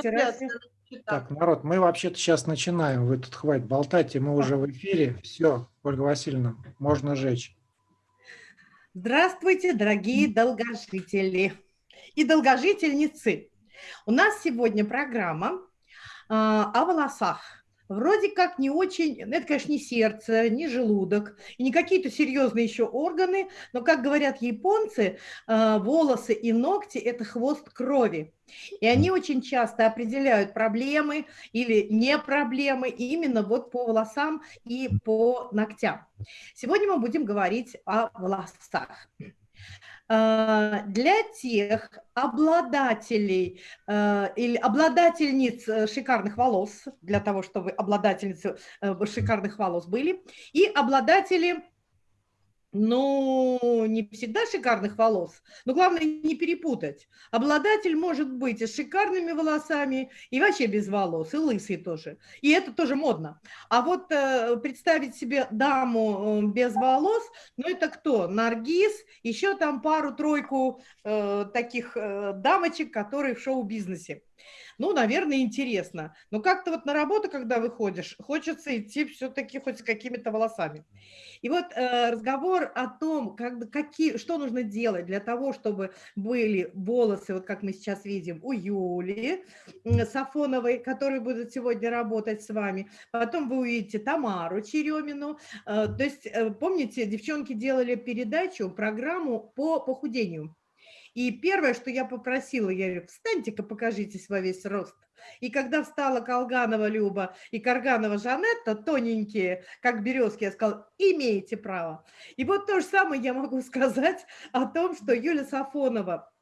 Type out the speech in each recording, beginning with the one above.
террасе. Так, народ, мы вообще-то сейчас начинаем. Вы тут хватит болтать, и мы уже в эфире. Все, Ольга Васильевна, можно жечь. Здравствуйте, дорогие долгожители и долгожительницы. У нас сегодня программа э, о волосах. Вроде как не очень, ну, это, конечно, не сердце, не желудок, и не какие-то серьезные еще органы, но, как говорят японцы, э, волосы и ногти – это хвост крови. И они очень часто определяют проблемы или не проблемы именно вот по волосам и по ногтям. Сегодня мы будем говорить о волосах. Э, для тех обладателей э, или обладательниц э, шикарных волос, для того, чтобы обладательницы шикарных волос были, и обладатели ну, не всегда шикарных волос, но главное не перепутать. Обладатель может быть и с шикарными волосами, и вообще без волос, и лысый тоже. И это тоже модно. А вот э, представить себе даму э, без волос, ну это кто? Наргиз, еще там пару-тройку э, таких э, дамочек, которые в шоу-бизнесе. Ну, наверное, интересно. Но как-то вот на работу, когда выходишь, хочется идти все-таки хоть с какими-то волосами. И вот э, разговор о том, как, какие, что нужно делать для того, чтобы были волосы, вот как мы сейчас видим, у Юли Сафоновой, которые будут сегодня работать с вами. Потом вы увидите Тамару Черемину. Э, то есть, э, помните, девчонки делали передачу, программу по похудению. И первое, что я попросила, я говорю, встаньте-ка, покажитесь во весь рост. И когда встала Колганова Люба и Карганова Жанетта, тоненькие, как березки, я сказала, имеете право. И вот то же самое я могу сказать о том, что Юля Сафонова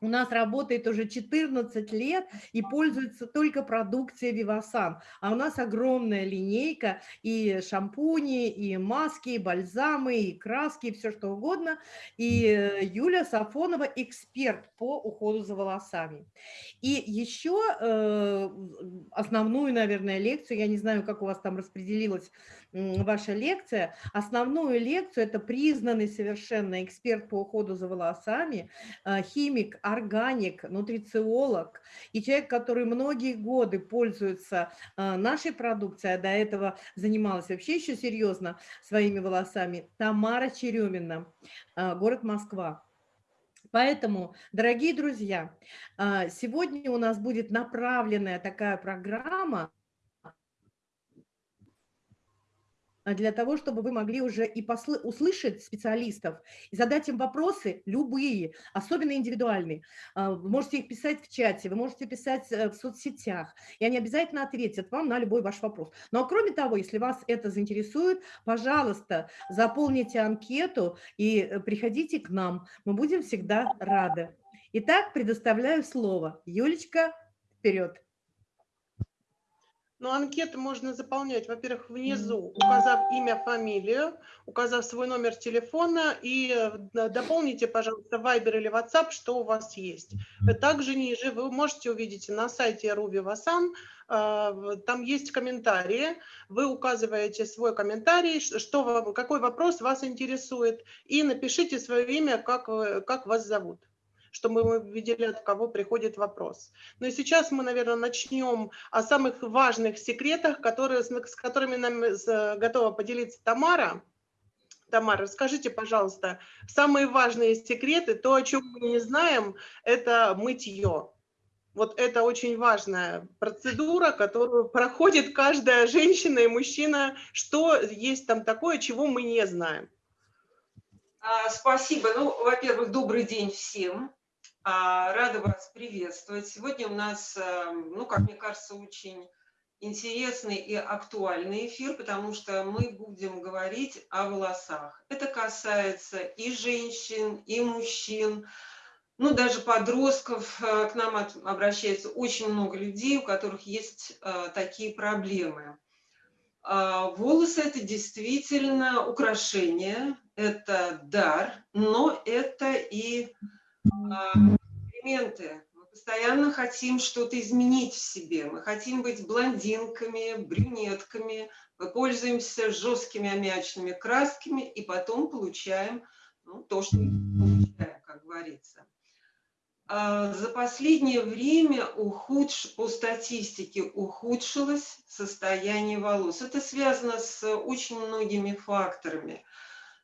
у нас работает уже 14 лет и пользуется только продукцией Вивасан. А у нас огромная линейка и шампуни, и маски, и бальзамы, и краски, и все что угодно. И э, Юля Сафонова эксперт по уходу за волосами. И еще э, основную, наверное, лекцию, я не знаю, как у вас там распределилось ваша лекция. Основную лекцию это признанный совершенно эксперт по уходу за волосами, а, химик, органик, нутрициолог и человек, который многие годы пользуется а, нашей продукцией, а до этого занималась вообще еще серьезно своими волосами, Тамара Черемина, а, город Москва. Поэтому, дорогие друзья, сегодня у нас будет направленная такая программа А, для того, чтобы вы могли уже и услышать специалистов, и задать им вопросы любые, особенно индивидуальные. А, вы можете их писать в чате, вы можете писать э, в соцсетях, и они обязательно ответят вам на любой ваш вопрос. Но а кроме того, если вас это заинтересует, пожалуйста, заполните анкету и э, приходите к нам. Мы будем всегда рады. Итак, предоставляю слово. Юлечка, вперед. Ну, анкеты можно заполнять, во-первых, внизу, указав имя, фамилию, указав свой номер телефона и э, дополните, пожалуйста, Viber или WhatsApp, что у вас есть. Также ниже вы можете увидеть на сайте Руби Васан, э, там есть комментарии, вы указываете свой комментарий, что какой вопрос вас интересует, и напишите свое имя, как, как вас зовут чтобы мы видели, от кого приходит вопрос. Ну и сейчас мы, наверное, начнем о самых важных секретах, которые, с которыми нам готова поделиться Тамара. Тамара, расскажите, пожалуйста, самые важные секреты, то, о чем мы не знаем, это мытье. Вот это очень важная процедура, которую проходит каждая женщина и мужчина. Что есть там такое, чего мы не знаем? А, спасибо. Ну, во-первых, добрый день всем. А, рада вас приветствовать. Сегодня у нас, эм, ну, как мне кажется, очень интересный и актуальный эфир, потому что мы будем говорить о волосах. Это касается и женщин, и мужчин, ну, даже подростков. Э, к нам обращается очень много людей, у которых есть э, такие проблемы. А, волосы – это действительно украшение, это дар, но это и элементы. Мы постоянно хотим что-то изменить в себе. Мы хотим быть блондинками, брюнетками. Мы пользуемся жесткими аммиачными красками и потом получаем ну, то, что получаем, как говорится. а, за последнее время ухудш... по статистике ухудшилось состояние волос. Это связано с очень многими факторами.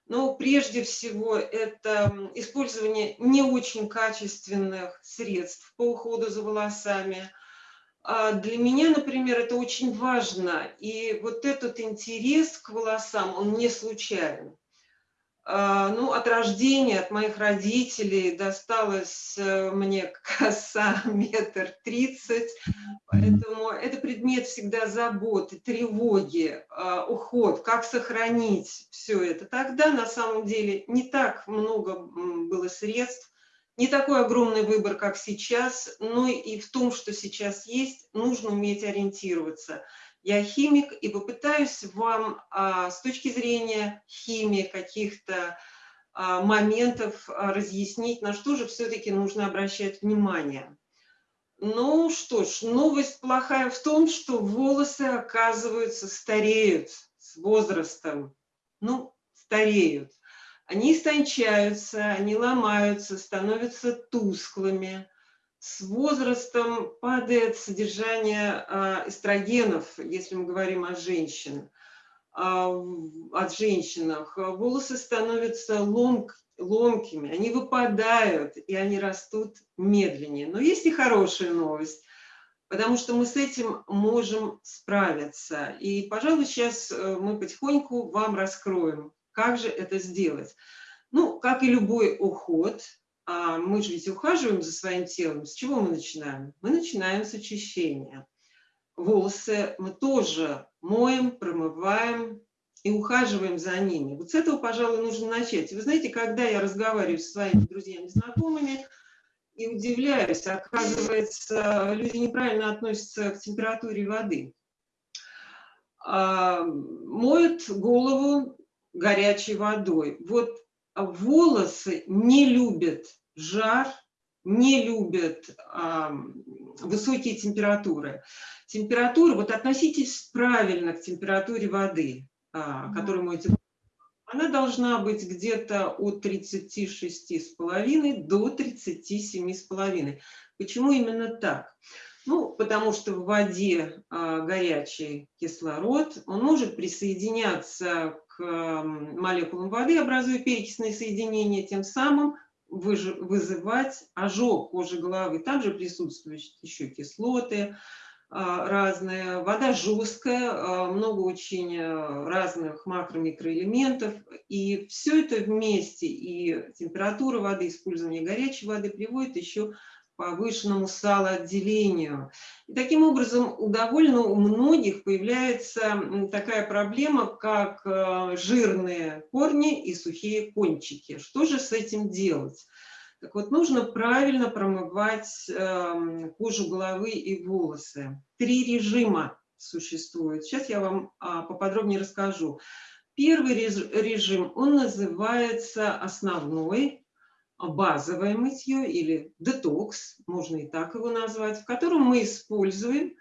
Но прежде всего это использование не очень качественных средств по уходу за волосами. А для меня, например, это очень важно. И вот этот интерес к волосам, он не случайен. А, ну, от рождения, от моих родителей досталась э, мне коса метр тридцать, поэтому это предмет всегда заботы, тревоги, а, уход, как сохранить все это. Тогда на самом деле не так много было средств, не такой огромный выбор, как сейчас, но и в том, что сейчас есть, нужно уметь ориентироваться – я химик и попытаюсь вам а, с точки зрения химии каких-то а, моментов а, разъяснить, на что же все-таки нужно обращать внимание. Ну что ж, новость плохая в том, что волосы, оказывается, стареют с возрастом. Ну, стареют. Они истончаются, они ломаются, становятся тусклыми с возрастом падает содержание а, эстрогенов, если мы говорим о женщинах, от женщинах. Волосы становятся ломк, ломкими, они выпадают, и они растут медленнее. Но есть и хорошая новость, потому что мы с этим можем справиться. И, пожалуй, сейчас э, мы потихоньку вам раскроем, как же это сделать. Ну, как и любой уход – а мы же ведь ухаживаем за своим телом. С чего мы начинаем? Мы начинаем с очищения. Волосы мы тоже моем, промываем и ухаживаем за ними. Вот с этого, пожалуй, нужно начать. вы знаете, когда я разговариваю со своими друзьями, знакомыми, и удивляюсь, оказывается, люди неправильно относятся к температуре воды. А, моют голову горячей водой. Вот волосы не любят жар, не любят а, высокие температуры. Температура, вот относитесь правильно к температуре воды, а, которую моете. Она должна быть где-то от 36,5 до 37,5. Почему именно так? Ну, потому что в воде а, горячий кислород, он может присоединяться к молекулам воды, образуя перекисные соединения, тем самым вызывать ожог кожи головы. Также присутствуют еще кислоты а, разные. Вода жесткая, а, много очень э, разных макро-микроэлементов. И все это вместе, и температура воды, использование горячей воды приводит еще к повышенному салоотделению. И таким образом, у довольно у многих появляется такая проблема, как э, жирные корни и сухие кончики. Что же с этим делать? Так вот, нужно правильно промывать эм, кожу головы и волосы. Три режима существует. Сейчас я вам а, поподробнее расскажу. Первый режим, он называется основной, базовое мытье или детокс, можно и так его назвать, в котором мы используем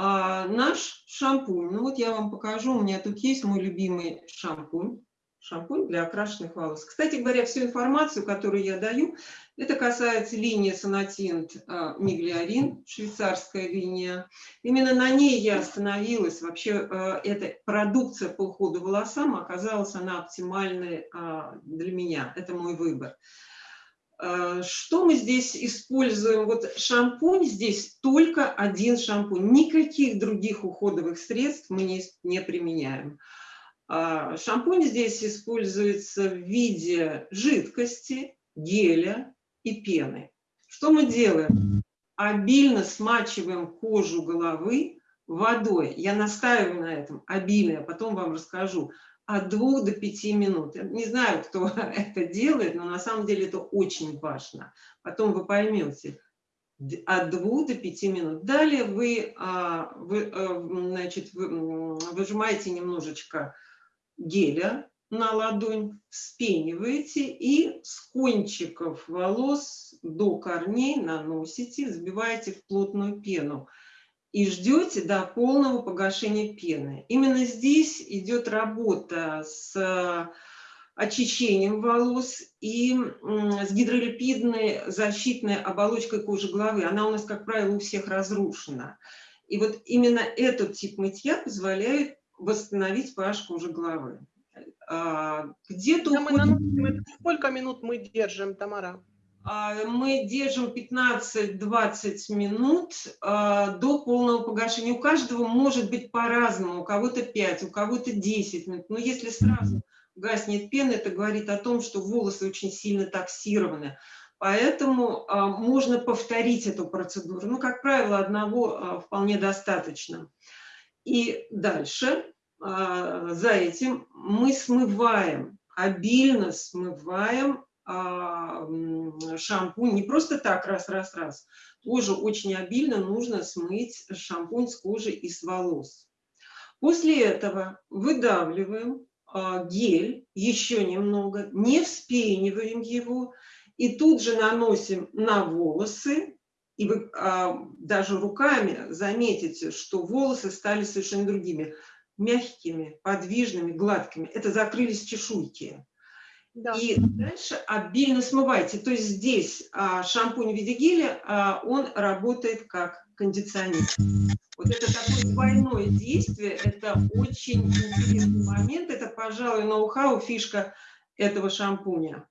а, наш шампунь. Ну вот я вам покажу, у меня тут есть мой любимый шампунь. Шампунь для окрашенных волос. Кстати говоря, всю информацию, которую я даю, это касается линии Сонатинт а, Миглиарин, швейцарская линия. Именно на ней я остановилась. Вообще а, эта продукция по уходу волосам оказалась она оптимальной а, для меня. Это мой выбор. Э, что мы здесь используем? Вот шампунь здесь только один шампунь. Никаких других уходовых средств мы не, не применяем. А, шампунь здесь используется в виде жидкости, геля и пены. Что мы делаем? Обильно смачиваем кожу головы водой. Я настаиваю на этом обильно, а потом вам расскажу от двух до пяти минут. Я не знаю, кто это делает, но на самом деле это очень важно. Потом вы поймете, от двух до пяти минут. Далее вы, а, вы, э, значит, вы выжимаете немножечко геля на ладонь, вспениваете и с кончиков волос до корней наносите, взбиваете в плотную пену и ждете до полного погашения пены. Именно здесь идет работа с очищением волос и с гидролипидной защитной оболочкой кожи головы. Она у нас, как правило, у всех разрушена. И вот именно этот тип мытья позволяет восстановить pH кожи головы. А, где-то уходит... Сколько минут мы держим, Тамара? А, мы держим 15-20 минут а, до полного погашения. У каждого может быть по-разному. У кого-то 5, у кого-то 10 минут. Но если сразу гаснет пена, это говорит о том, что волосы очень сильно таксированы. Поэтому а, можно повторить эту процедуру. Ну, как правило, одного вполне достаточно. И дальше за этим мы смываем, обильно смываем шампунь. Не просто так раз-раз-раз. Тоже очень обильно нужно смыть шампунь с кожи и с волос. После этого выдавливаем а, гель еще немного, не вспениваем его и тут же наносим на волосы. И вы а, даже руками заметите, что волосы стали совершенно другими, мягкими, подвижными, гладкими. Это закрылись чешуйки. Да. И дальше обильно смывайте. То есть здесь а, шампунь в виде геля, а, он работает как кондиционер. Вот это такое двойное действие, это очень интересный момент, это, пожалуй, ноу-хау, фишка этого шампуня.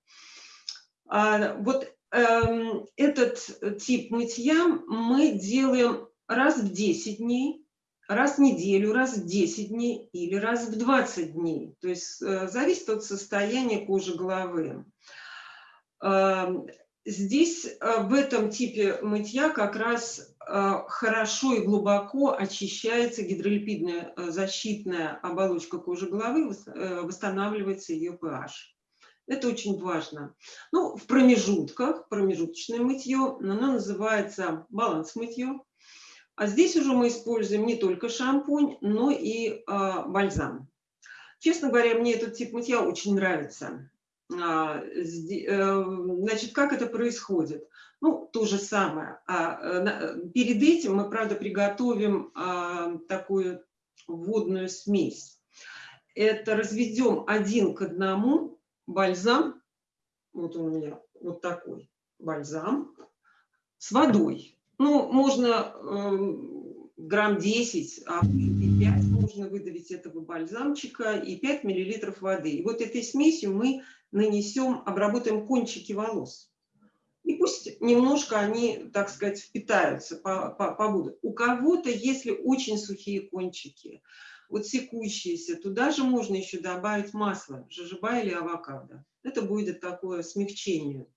А, вот эм, этот тип мытья мы делаем раз в 10 дней, раз в неделю, раз в 10 дней или раз в 20 дней. То есть э, зависит от состояния кожи головы. Эм, здесь э, в этом типе мытья как раз э, хорошо и глубоко очищается гидролипидная защитная оболочка кожи головы, восстанавливается ее pH. Это очень важно. Ну, в промежутках, промежуточное мытье, оно называется баланс мытье. А здесь уже мы используем не только шампунь, но и э, бальзам. Честно говоря, мне этот тип мытья очень нравится. А, э, значит, как это происходит? Ну, то же самое. А, э, перед этим мы, правда, приготовим а, такую водную смесь. Это разведем один к одному бальзам, вот он у меня вот такой бальзам, с водой. Ну, можно э, грамм 10, а 5 можно выдавить этого бальзамчика и 5 миллилитров воды. И вот этой смесью мы нанесем, обработаем кончики волос. И пусть немножко они, так сказать, впитаются, побудут. У кого-то, если очень сухие кончики, вот секущиеся, туда же можно еще добавить масло, жожоба или авокадо. Это будет такое смягчение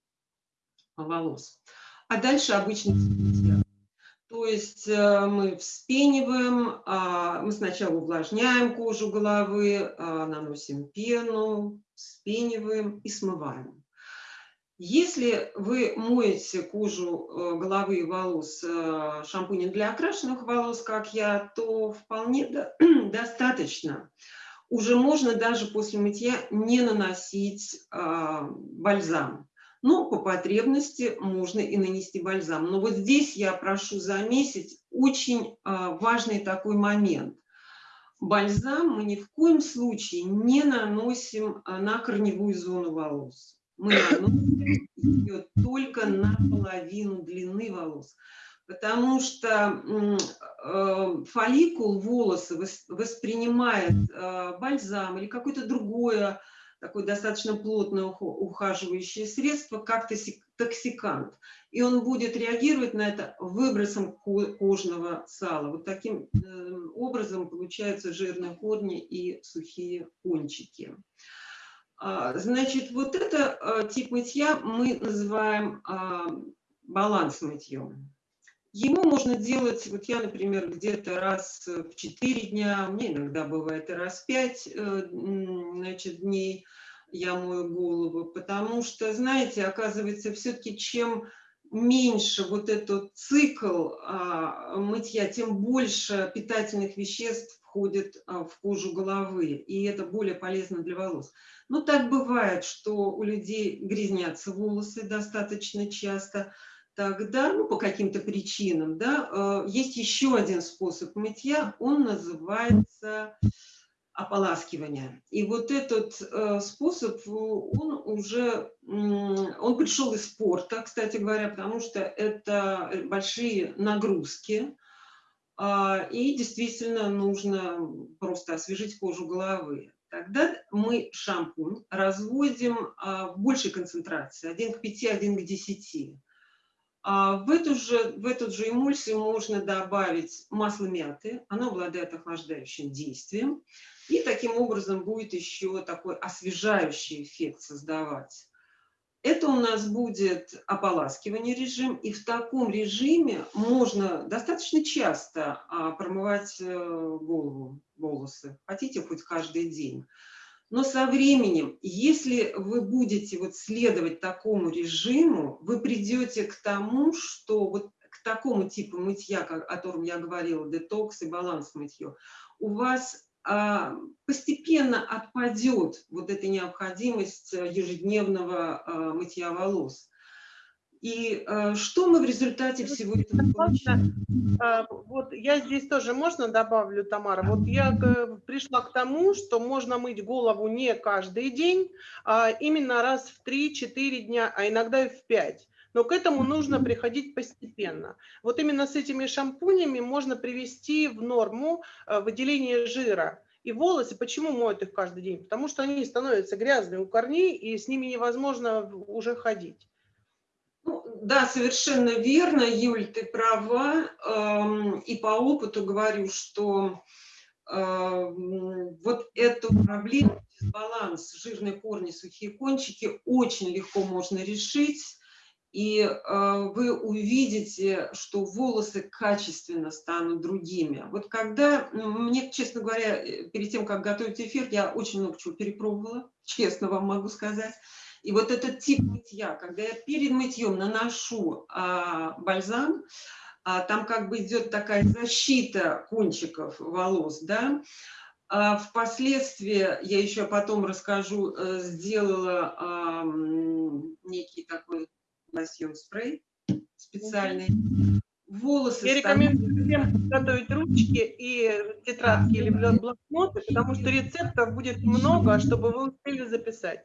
волос а дальше цветник. То есть э, мы вспениваем, а, мы сначала увлажняем кожу головы, а, наносим пену, вспениваем и смываем. Если вы моете кожу э, головы и волос э, шампунем для окрашенных волос, как я, то вполне достаточно. Уже можно даже после мытья не наносить а, бальзам. Но по потребности можно и нанести бальзам. Но вот здесь я прошу заметить очень а, важный такой момент. Бальзам мы ни в коем случае не наносим а, на корневую зону волос. Мы наносим ее только на половину длины волос. Потому что э, фолликул волоса воспринимает бальзам или какое-то другое такое достаточно плотное ухаживающее средство, как токсикант. И он будет реагировать на это выбросом кожного сала. Вот таким эм, образом получаются жирные корни и сухие кончики. А, значит, вот это э, тип мытья мы называем а, баланс мытьем. Ему можно делать, вот я, например, где-то раз в 4 дня, мне иногда бывает и раз в 5 э, значит, дней я мою голову, потому что, знаете, оказывается, все-таки чем меньше вот этот цикл а, мытья, тем больше питательных веществ входит а, в кожу головы, и это более полезно для волос. Но так бывает, что у людей грязнятся волосы достаточно часто, тогда, ну, по каким-то причинам, да, э, есть еще один способ мытья, он называется ополаскивания. И вот этот э, способ, э, он уже, он пришел из спорта, кстати говоря, потому что это большие нагрузки, а, и действительно нужно просто освежить кожу головы. Тогда мы шампунь разводим а, в большей концентрации, 1 к 5, 1 к 10. А в, эту же, в эту же эмульсию можно добавить масло мяты, оно обладает охлаждающим действием, и таким образом будет еще такой освежающий эффект создавать. Это у нас будет ополаскивание режим, и в таком режиме можно достаточно часто а, промывать э, голову, волосы. Хотите хоть каждый день. Но со временем, если вы будете вот следовать такому режиму, вы придете к тому, что вот к такому типу мытья, о котором я говорила, детокс и баланс мытье, у вас а, постепенно отпадет вот эта необходимость э, ежедневного а, мытья волос. И э, что мы в результате всего этого получаем? А, вот я здесь тоже можно добавлю, Тамара. Вот я пришла к тому, что можно мыть голову не каждый день, а именно раз в 3-4 дня, а иногда и в 5. Но к этому нужно приходить постепенно. Вот именно с этими шампунями можно привести в норму э, выделение жира. И волосы, почему моют их каждый день? Потому что они становятся грязными у корней, и с ними невозможно уже ходить. Ну, да, совершенно верно, Юль, ты права. Эм, и по опыту говорю, что эм, вот эту проблему, баланс жирные корни, сухие кончики очень легко можно решить и э, вы увидите, что волосы качественно станут другими. Вот когда, мне, честно говоря, э, перед тем, как готовить эфир, я очень много чего перепробовала, честно вам могу сказать. И вот этот тип мытья, когда я перед мытьем наношу а, бальзам, а, там как бы идет такая защита кончиков волос, да, а впоследствии, я еще потом расскажу, э, сделала а, некий такой лосьон спрей специальный. Волосы Я рекомендую всем готовить ручки и тетрадки или блокноты, потому что рецептов будет много, чтобы вы успели записать.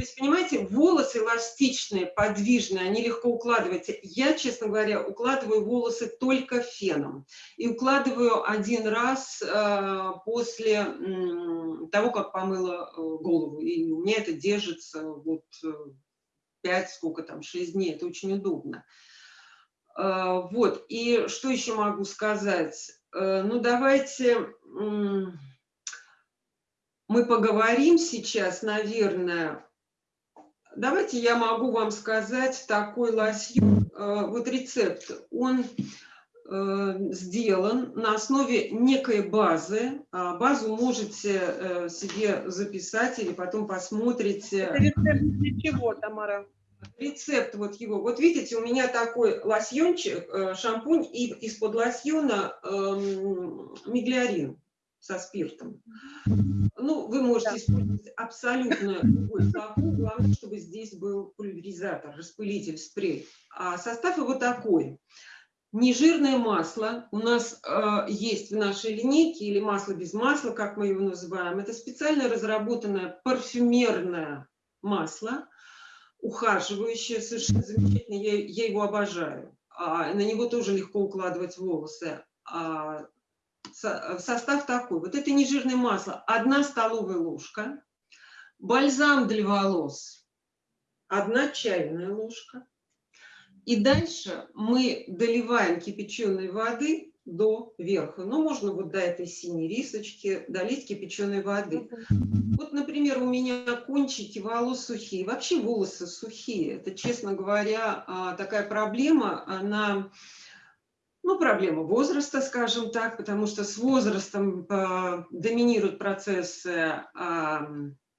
То есть, понимаете, волосы эластичные, подвижные, они легко укладываются. Я, честно говоря, укладываю волосы только феном. И укладываю один раз э, после э, того, как помыла э, голову. И у меня это держится вот э, 5, сколько там, 6 дней, это очень удобно. А, вот, и что еще могу сказать? Э, ну, давайте мы поговорим сейчас, наверное, давайте я могу вам сказать такой лосьон, э, вот рецепт, он Э, сделан на основе некой базы. А базу можете э, себе записать или потом посмотрите. Это рецепт для чего, Тамара? Рецепт вот его. Вот видите, у меня такой лосьончик, шампунь, и из-под лосьона эм, миглиарин со спиртом. Ну, вы можете да. использовать абсолютно любой сапог, главное, чтобы здесь был пульверизатор, распылитель, спрей. А состав его такой. Нежирное масло у нас э, есть в нашей линейке, или масло без масла, как мы его называем. Это специально разработанное парфюмерное масло, ухаживающее, совершенно замечательно, я, я его обожаю. А, на него тоже легко укладывать волосы. А, состав такой. Вот это нежирное масло, одна столовая ложка. Бальзам для волос, одна чайная ложка и дальше мы доливаем кипяченой воды до верха. Ну, можно вот до этой синей рисочки долить кипяченой воды. Вот, например, у меня кончики волос сухие. Вообще волосы сухие. Это, честно говоря, а, такая проблема. Она, ну, проблема возраста, скажем так, потому что с возрастом а, доминируют процессы а,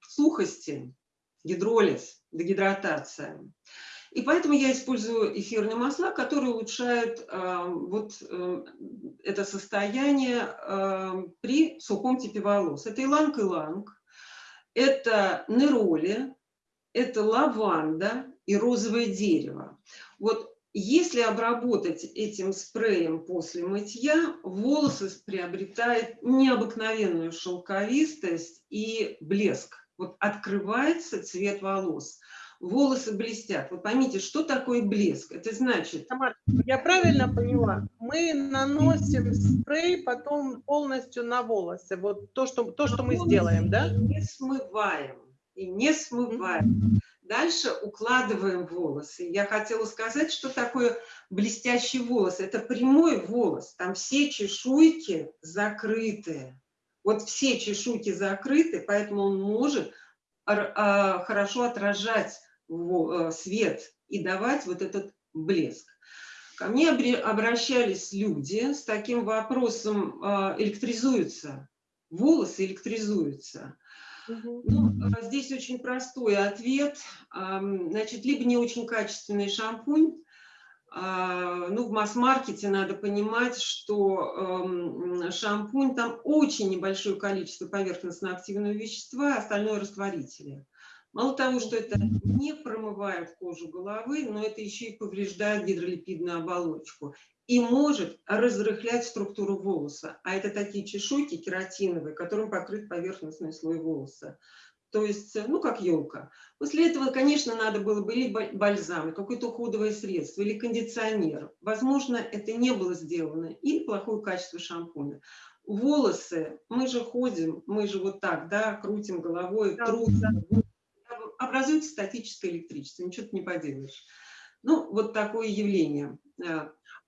сухости, гидролиз, дегидратация. И поэтому я использую эфирные масла, которые улучшают э, вот э, это состояние э, при сухом типе волос. Это иланг-иланг, это нероли, это лаванда и розовое дерево. Вот Если обработать этим спреем после мытья, волосы приобретают необыкновенную шелковистость и блеск. Вот открывается цвет волос волосы блестят. Вот поймите, что такое блеск? Это значит... Тамара, я правильно поняла? Мы наносим спрей потом полностью на волосы. Вот то, что, то, что мы сделаем, да? Не смываем. И не смываем. Дальше укладываем волосы. Я хотела сказать, что такое блестящий волос. Это прямой волос. Там все чешуйки закрыты. Вот все чешуйки закрыты, поэтому он может а, хорошо отражать Э, свет и давать вот этот блеск. Ко мне обращались люди с таким вопросом, а, электризуются, волосы электризуются. Ну, а, здесь очень простой ответ. Значит, либо не очень качественный шампунь, а, ну, в масс-маркете надо понимать, что шампунь, там очень небольшое количество поверхностно-активного вещества, остальное растворители. Мало того, что это не промывает кожу головы, но это еще и повреждает гидролипидную оболочку и может разрыхлять структуру волоса. А это такие чешуйки кератиновые, которым покрыт поверхностный слой волоса. То есть, ну, как елка. После этого, конечно, надо было бы или бальзам, какое-то уходовое средство, или кондиционер. Возможно, это не было сделано, или плохое качество шампуня. Волосы, мы же ходим, мы же вот так, да, крутим головой, да, трутся, образуется статическое электричество, ничего ты не поделаешь. Ну, вот такое явление.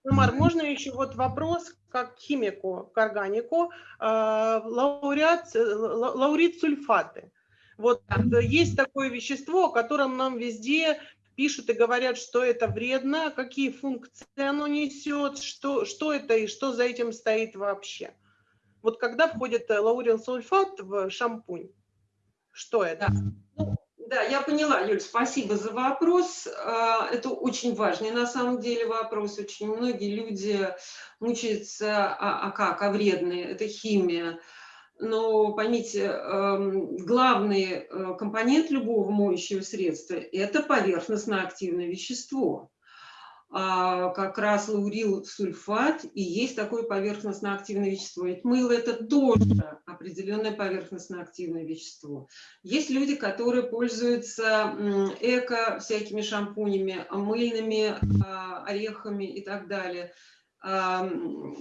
Умар, можно еще вот вопрос как химику, к органику, э, лауреат, лаурит сульфаты. Вот есть такое вещество, о котором нам везде пишут и говорят, что это вредно, какие функции оно несет, что, что это и что за этим стоит вообще. Вот когда входит лаурил сульфат в шампунь, что это? Да. Ну, да, я поняла, Юль, спасибо за вопрос. А, это очень важный на самом деле вопрос. Очень многие люди мучаются, а, а как, а вредные, это химия. Но поймите, эм, главный э, компонент любого моющего средства – это поверхностно-активное вещество. А, как раз лаурил сульфат, и есть такое поверхностно-активное вещество. Ведь мыло – это тоже определенное поверхностно-активное вещество. Есть люди, которые пользуются эко всякими шампунями, мыльными а, орехами и так далее, так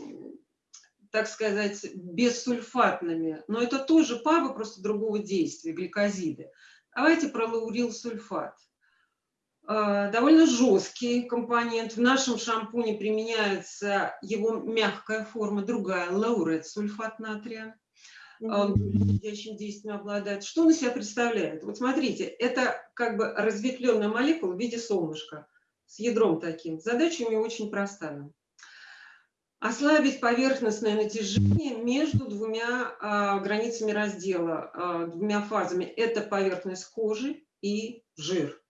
сказать, бессульфатными. Но это тоже павы, просто другого действия, гликозиды. Давайте про лаурил сульфат. Э, довольно жесткий компонент. В нашем шампуне применяется его мягкая форма, другая, лаурет, сульфат натрия. Он будущим действием обладает. Что он из себя представляет? Вот смотрите, это как бы разветвленная молекула в виде солнышка с ядром таким. Задача у него очень простая. Ослабить поверхностное натяжение между двумя а, границами раздела, а, двумя фазами. Это поверхность кожи и жир.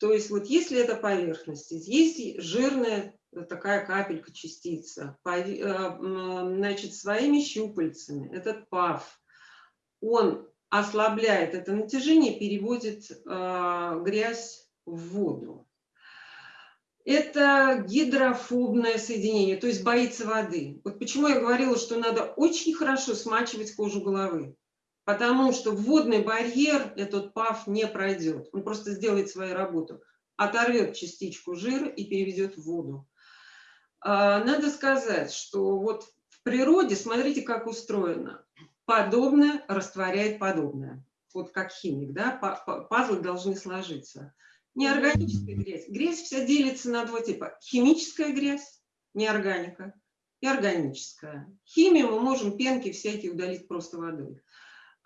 То есть вот если это поверхность, есть жирная такая капелька, частица, э, значит, своими щупальцами, этот пав, он ослабляет это натяжение, переводит э, грязь в воду. Это гидрофобное соединение, то есть боится воды. Вот почему я говорила, что надо очень хорошо смачивать кожу головы потому что водный барьер этот ПАФ не пройдет. Он просто сделает свою работу, оторвет частичку жира и переведет в воду. А, надо сказать, что вот в природе, смотрите, как устроено. Подобное растворяет подобное. Вот как химик, да, пазлы должны сложиться. Неорганическая грязь. Грязь вся делится на два типа. Химическая грязь, неорганика, и органическая. Химию мы можем пенки всякие удалить просто водой.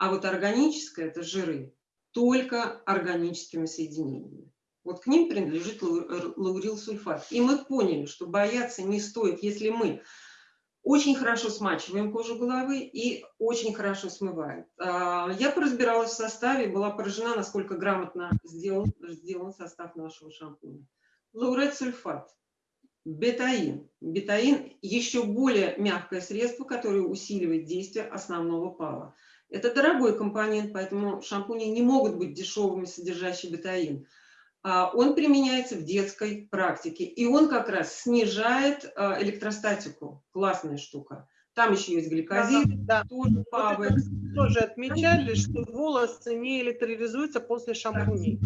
А вот органическое – это жиры, только органическими соединениями. Вот к ним принадлежит лаурил сульфат. И мы поняли, что бояться не стоит, если мы очень хорошо смачиваем кожу головы и очень хорошо смываем. А, я поразбиралась в составе, была поражена, насколько грамотно сделан, сделан состав нашего шампуня. Лаурет сульфат, бетаин. Бетаин – еще более мягкое средство, которое усиливает действие основного пала. Это дорогой компонент, поэтому шампуни не могут быть дешевыми, содержащие бетаин. а, он применяется в детской практике. И он как раз снижает а, электростатику. Классная штука. Там еще есть гликозид, Да, тоже Вот павы. это тоже отмечали, что волосы не электролизуются после шампуней.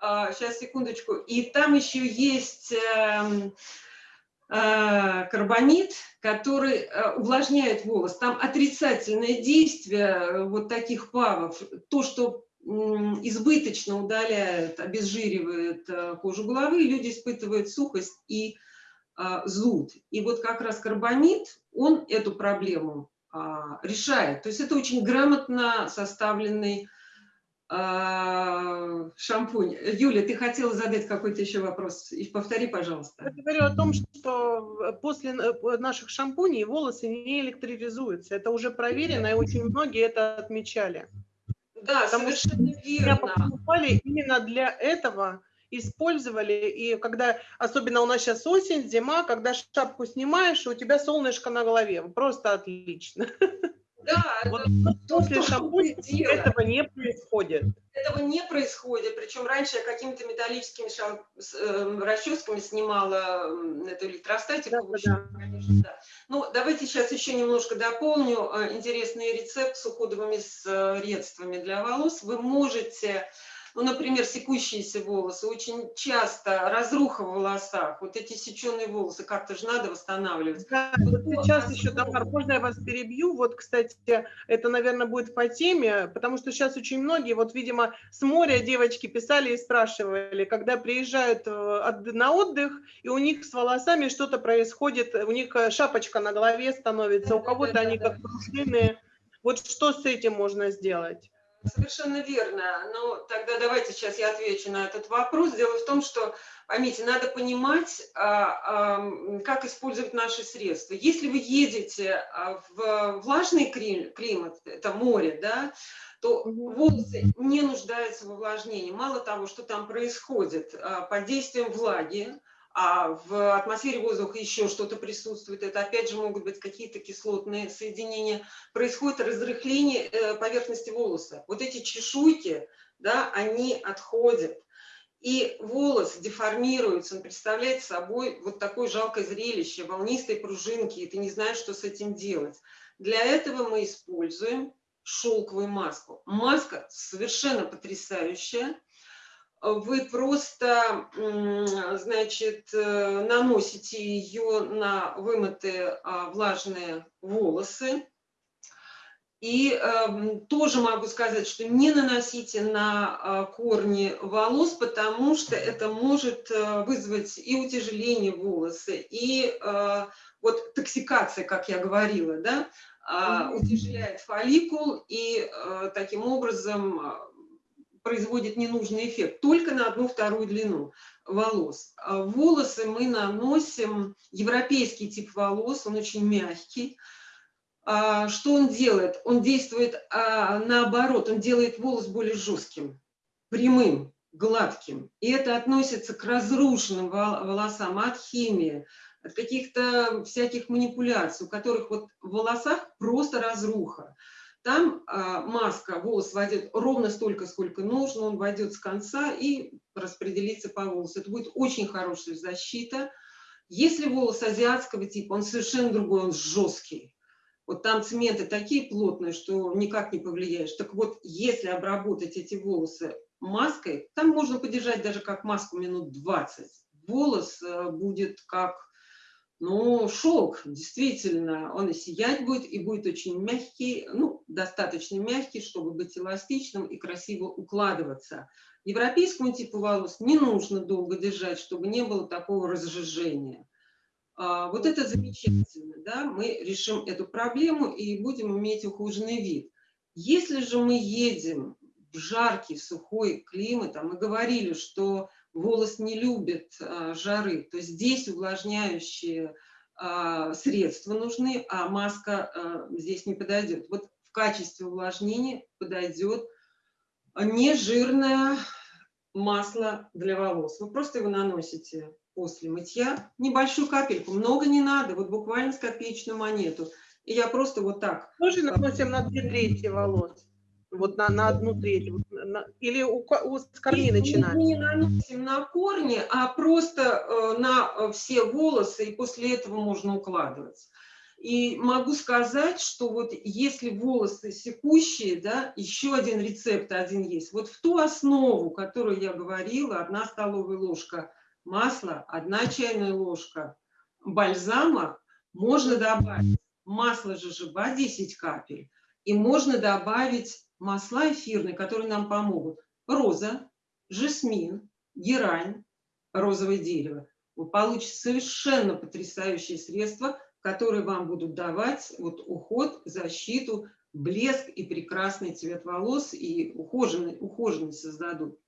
сейчас, секундочку. И там еще есть эм, карбонит, который э, увлажняет волос. Там отрицательное действие э, вот таких павов. То, что избыточно удаляет, обезжиривает э, кожу головы, люди испытывают сухость и зуд. И вот как раз карбонит, он эту проблему а, решает. То есть это очень грамотно составленный шампунь. Юля, ты хотела задать какой-то еще вопрос? И повтори, пожалуйста. Я говорю о том, что после э, наших шампуней волосы не электризуются. Это уже проверено, и очень многие это отмечали. Да, Потому что совершенно Меня верно. покупали именно для этого, использовали. И когда, особенно у нас сейчас осень, зима, когда шапку снимаешь, у тебя солнышко на голове. Просто отлично. Да, Вот это После то, что шампуня делаем. этого не происходит. Этого не происходит. Причем раньше я какими-то металлическими шам- э, расческами снимала эту электростатику. Да, общем, да. конечно, да. Ну, давайте сейчас еще немножко дополню. Э, Интересный рецепт с уходовыми средствами для волос. Вы можете, ну, например, секущиеся волосы, очень часто разруха в волосах, вот эти сеченые волосы, как-то же надо восстанавливать. Да, вот сейчас еще, Тамар, можно я вас перебью? Вот, кстати, это, наверное, будет по теме, потому что сейчас очень многие, вот, видимо, с моря девочки писали и спрашивали, когда приезжают э, на отдых, и у них с волосами что-то происходит, у них э, шапочка на голове становится, у кого-то они как пружинные. Вот что с этим можно сделать? Совершенно верно. Но тогда давайте сейчас я отвечу на этот вопрос. Дело в том, что, поймите, надо понимать, а, а, как использовать наши средства. Если вы едете а, в влажный кли- климат, это море, да, то волосы не нуждаются в увлажнении. Мало того, что там происходит под действием влаги, а в атмосфере воздуха еще что-то присутствует, это опять же могут быть какие-то кислотные соединения, происходит разрыхление э, поверхности волоса. Вот эти чешуйки, да, они отходят. И волос деформируется, он представляет собой вот такое жалкое зрелище, волнистые пружинки, и ты не знаешь, что с этим делать. Для этого мы используем шелковую маску. Маска совершенно потрясающая. Вы просто, значит, э, наносите ее на вымытые а, влажные волосы. И эм, тоже могу сказать, что не наносите на а, корни волос, потому что это может э, вызвать и утяжеление волоса, и э, вот токсикация, как я говорила, да, а, утяжеляет фолликул и э, таким образом производит ненужный эффект только на одну вторую длину волос. А Волосы мы наносим, европейский тип волос, он очень мягкий. А, Что он делает? Он действует а, наоборот, он делает волос более жестким, прямым, гладким. И это относится к разрушенным вол- волосам от химии, от каких-то всяких манипуляций, у которых вот в волосах просто разруха. Там а, маска, волос войдет ровно столько, сколько нужно, он войдет с конца и распределится по волосу. Это будет очень хорошая защита. Если волос азиатского типа, он совершенно другой, он жесткий. Вот там цементы такие плотные, что никак не повлияешь. Так вот, если обработать эти волосы маской, там можно подержать даже как маску минут 20. Волос э, будет как, ну, шелк, действительно. Он и сиять будет, и будет очень мягкий, ну, достаточно мягкий, чтобы быть эластичным и красиво укладываться. Европейскому типу волос не нужно долго держать, чтобы не было такого разжижения. А, Вот это замечательно, да, мы решим эту проблему и будем иметь ухоженный вид. Если же мы едем в жаркий, сухой климат, а мы говорили, что волос не любит а, жары, то здесь увлажняющие а, средства нужны, а маска а, здесь не подойдет. Вот в качестве увлажнения подойдет нежирное масло для волос. Вы просто его наносите после мытья, небольшую капельку, много не надо, вот буквально с копеечную монету. И я просто вот так Тоже наносим на две трети волос. Вот на, на одну треть. Вот на, или у, у, с корней Мы начинаем? не наносим на корни, а просто э, на э, все волосы, и после этого можно укладывать. И могу сказать, что вот если волосы секущие, да, еще один рецепт один есть. Вот в ту основу, которую я говорила, одна столовая ложка масла, одна чайная ложка бальзама, можно добавить масло жожоба 10 капель, и можно добавить масла эфирные, которые нам помогут. Роза, жасмин, герань, розовое дерево. Вы получите совершенно потрясающее средство – которые вам будут давать вот, уход, защиту, блеск и прекрасный цвет волос, и ухоженный, ухоженный создадут.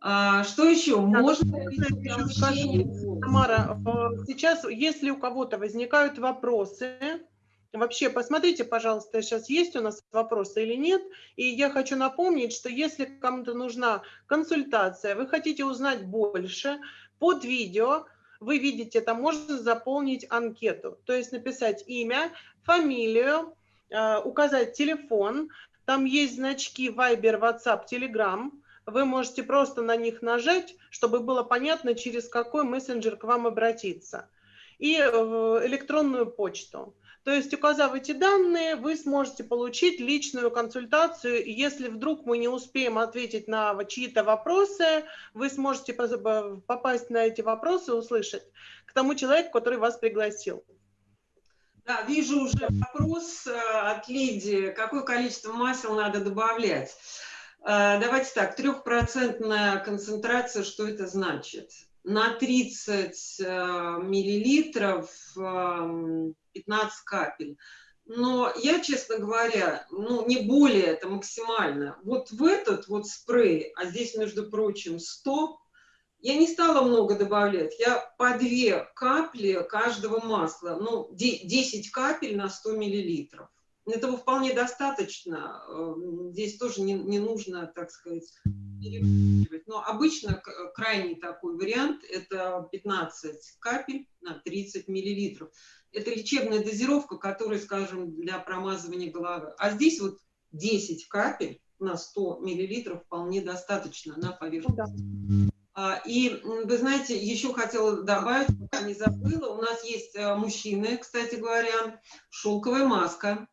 А, что еще? Так, Можно Тамара, э, сейчас, если у кого-то возникают вопросы, вообще посмотрите, пожалуйста, сейчас есть у нас вопросы или нет. И я хочу напомнить, что если кому-то нужна консультация, вы хотите узнать больше, под видео вы видите, там можно заполнить анкету, то есть написать имя, фамилию, э, указать телефон, там есть значки Viber, WhatsApp, Telegram, вы можете просто на них нажать, чтобы было понятно, через какой мессенджер к вам обратиться. И электронную почту. То есть, указав эти данные, вы сможете получить личную консультацию. Если вдруг мы не успеем ответить на чьи-то вопросы, вы сможете попасть на эти вопросы услышать к тому человеку, который вас пригласил. Да, вижу уже вопрос э, от Лидии. Какое количество масел надо добавлять? Э, давайте так, трехпроцентная концентрация, что это значит? На 30 э, миллилитров 15 капель. Но я, честно говоря, ну, не более, это максимально. Вот в этот вот спрей, а здесь, между прочим, 100, я не стала много добавлять. Я по две капли каждого масла, ну, 10 капель на 100 миллилитров. Этого вполне достаточно. Эм, здесь тоже не, не нужно, так сказать, перевыпивать. Но обычно крайний такой вариант – это 15 капель на 30 миллилитров. Это лечебная дозировка, которая, скажем, для промазывания головы. А здесь вот 10 капель на 100 миллилитров вполне достаточно на поверхности. Да. И вы знаете, еще хотела добавить, пока не забыла, у нас есть э, мужчины, кстати говоря, шелковая маска.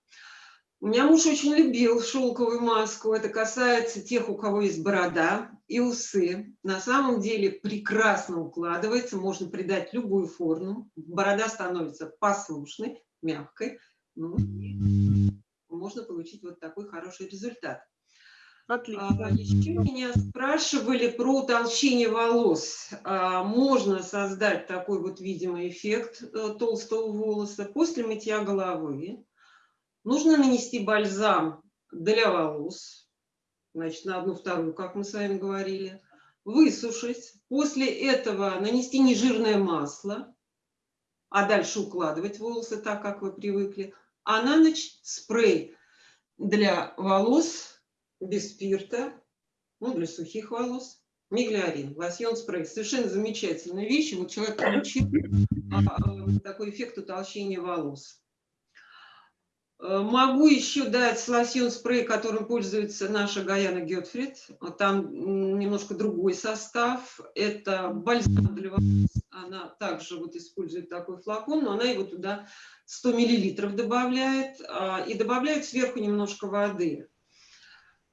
У меня муж очень любил шелковую маску. Это касается тех, у кого есть борода и усы. На самом деле прекрасно укладывается, можно придать любую форму. Борода становится послушной, мягкой. Ну, можно получить вот такой хороший результат. Отлично. А, еще меня спрашивали про утолщение волос. А, можно создать такой вот видимый эффект э, толстого волоса после мытья головы Нужно нанести бальзам для волос, значит, на одну вторую, как мы с вами говорили, высушить, после этого нанести нежирное масло, а дальше укладывать волосы так, как вы привыкли, а на ночь спрей для волос без спирта, ну, для сухих волос, миглиарин, лосьон спрей. Совершенно замечательная вещь. Вот человек получил а, а, такой эффект утолщения волос. Э, могу еще дать лосьон спрей, которым пользуется наша Гаяна Гетфрид. Там немножко другой состав. Это бальзам для волос. Она также вот использует такой флакон, но она его туда 100 миллилитров добавляет. А, и добавляет сверху немножко воды.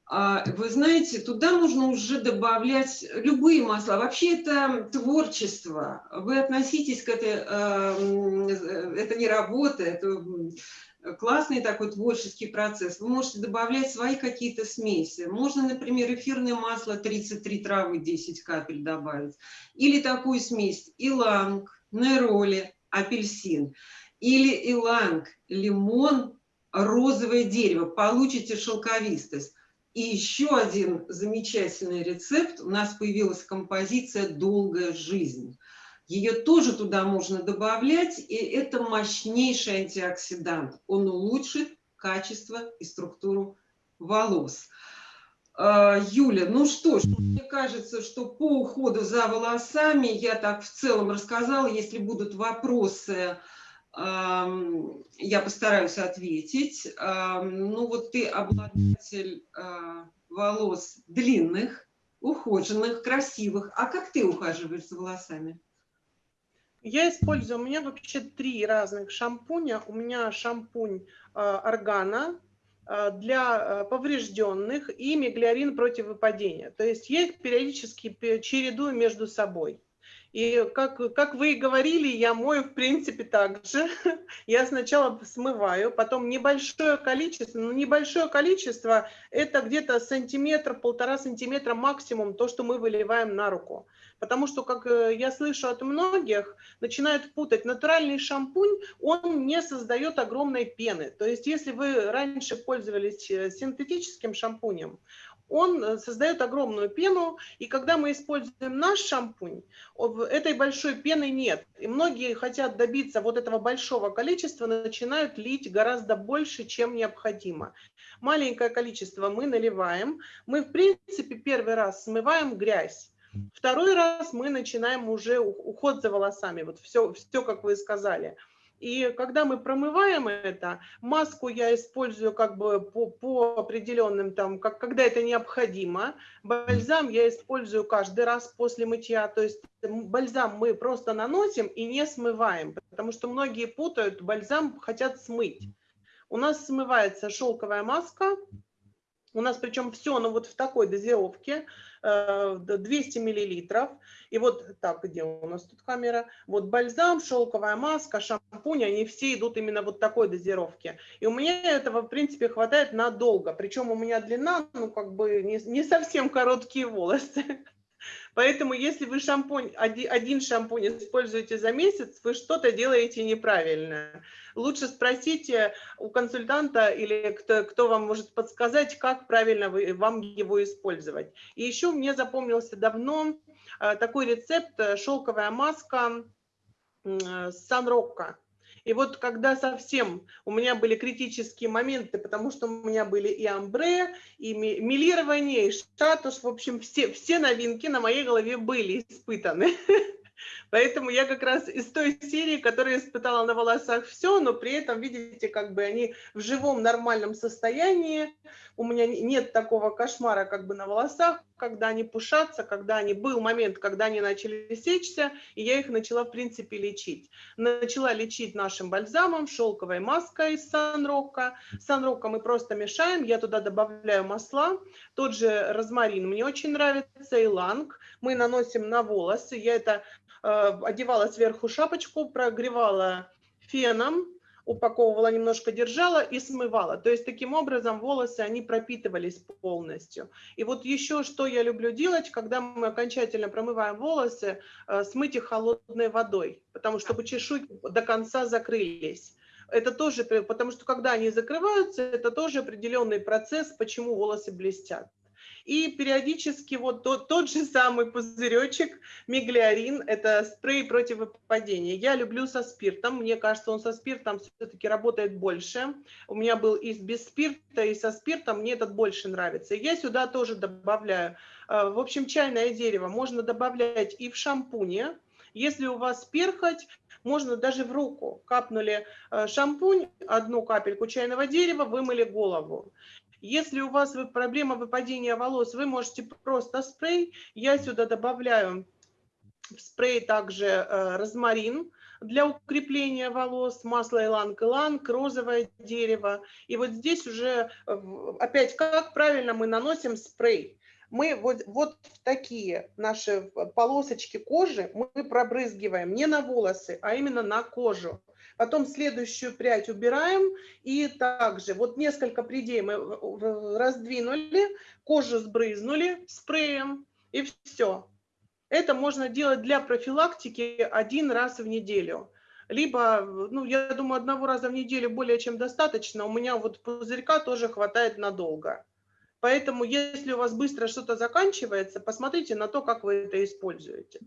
А, вы знаете, туда можно уже добавлять любые масла. Вообще это творчество. Вы относитесь к этой, э, э, это не работа, это классный такой творческий процесс. Вы можете добавлять свои какие-то смеси. Можно, например, эфирное масло 33 травы 10 капель добавить. Или такую смесь иланг, нероли, апельсин. Или иланг, лимон, розовое дерево. Получите шелковистость. И еще один замечательный рецепт. У нас появилась композиция «Долгая жизнь». Ее тоже туда можно добавлять, и это мощнейший антиоксидант. Он улучшит качество и структуру волос. А, Юля, ну что ж, мне кажется, что по уходу за волосами я так в целом рассказала. Если будут вопросы, Я постараюсь ответить. Ну вот ты обладатель а, волос длинных, ухоженных, красивых. А как ты ухаживаешь за волосами? Я использую, у меня вообще три разных шампуня. У меня шампунь э, органа э, для э, поврежденных и миглиарин против выпадения. То есть я их периодически пе- чередую между собой. И как, как вы и говорили, я мою, в принципе, так же. Я сначала смываю, потом небольшое количество, ну, небольшое количество, это где-то сантиметр, полтора сантиметра максимум, то, что мы выливаем на руку. Потому что, как э, я слышу от многих, начинают путать. Натуральный шампунь, он не создает огромной пены. То есть, если вы раньше пользовались э, синтетическим шампунем, он э, создает огромную пену, и когда мы используем наш шампунь, этой большой пены нет. И многие хотят добиться вот этого большого количества, начинают лить гораздо больше, чем необходимо. Маленькое количество мы наливаем. Мы, в принципе, первый раз смываем грязь. Второй раз мы начинаем уже уход за волосами. Вот все, все, как вы сказали. И когда мы промываем это, маску я использую как бы по, по определенным там, как, когда это необходимо. Бальзам я использую каждый раз после мытья. То есть бальзам мы просто наносим и не смываем, потому что многие путают, бальзам хотят смыть. У нас смывается шелковая маска, у нас причем все, ну вот в такой дозировке, 200 миллилитров. И вот так, где у нас тут камера? Вот бальзам, шелковая маска, шампунь, они все идут именно вот такой дозировки. И у меня этого, в принципе, хватает надолго. Причем у меня длина, ну, как бы не, не совсем короткие волосы. Поэтому, если вы шампунь, оди- один шампунь используете за месяц, вы что-то делаете неправильно. Лучше спросите у консультанта или кто, кто вам может подсказать, как правильно вы, вам его использовать. И еще мне запомнился давно э, такой рецепт э, шелковая маска м, э, Санрокко. И вот когда совсем у меня были критические моменты, потому что у меня были и амбре, и ми- милирование, и штатус, в общем, все, все новинки на моей голове были испытаны. Поэтому я как раз из той серии, которая испытала на волосах все, но при этом, видите, как бы они в живом нормальном состоянии. У меня не- нет такого кошмара как бы на волосах, когда они пушатся, когда они... Был момент, когда они начали сечься, и я их начала, в принципе, лечить. Начала лечить нашим бальзамом, шелковой маской из Санрока. Санрока мы просто мешаем, я туда добавляю масла. Тот же розмарин мне очень нравится, иланг. Мы наносим на волосы. Я это одевала сверху шапочку, прогревала феном, упаковывала немножко, держала и смывала. То есть таким образом волосы, они пропитывались полностью. И вот еще что я люблю делать, когда мы окончательно промываем волосы, э, смыть их холодной водой, потому что чешуйки до конца закрылись. Это тоже, потому что когда они закрываются, это тоже определенный процесс, почему волосы блестят. И периодически вот тот, тот же самый пузыречек миглиарин, это спрей против выпадения. Я люблю со спиртом, мне кажется, он со спиртом все-таки работает больше. У меня был и без спирта, и со спиртом, мне этот больше нравится. Я сюда тоже добавляю, э, в общем, чайное дерево можно добавлять и в шампуне. Если у вас перхоть, можно даже в руку. Капнули э, шампунь, одну капельку чайного дерева, вымыли голову. Если у вас проблема выпадения волос, вы можете просто спрей. Я сюда добавляю в спрей также э, розмарин для укрепления волос, масло иланг-иланг, розовое дерево. И вот здесь уже э, опять как правильно мы наносим спрей. Мы вот, вот в такие наши полосочки кожи мы пробрызгиваем не на волосы, а именно на кожу. Потом следующую прядь убираем и также вот несколько прядей мы раздвинули, кожу сбрызнули спреем и все. Это можно делать для профилактики один раз в неделю. Либо, ну, я думаю, одного раза в неделю более чем достаточно. У меня вот пузырька тоже хватает надолго. Поэтому, если у вас быстро что-то заканчивается, посмотрите на то, как вы это используете.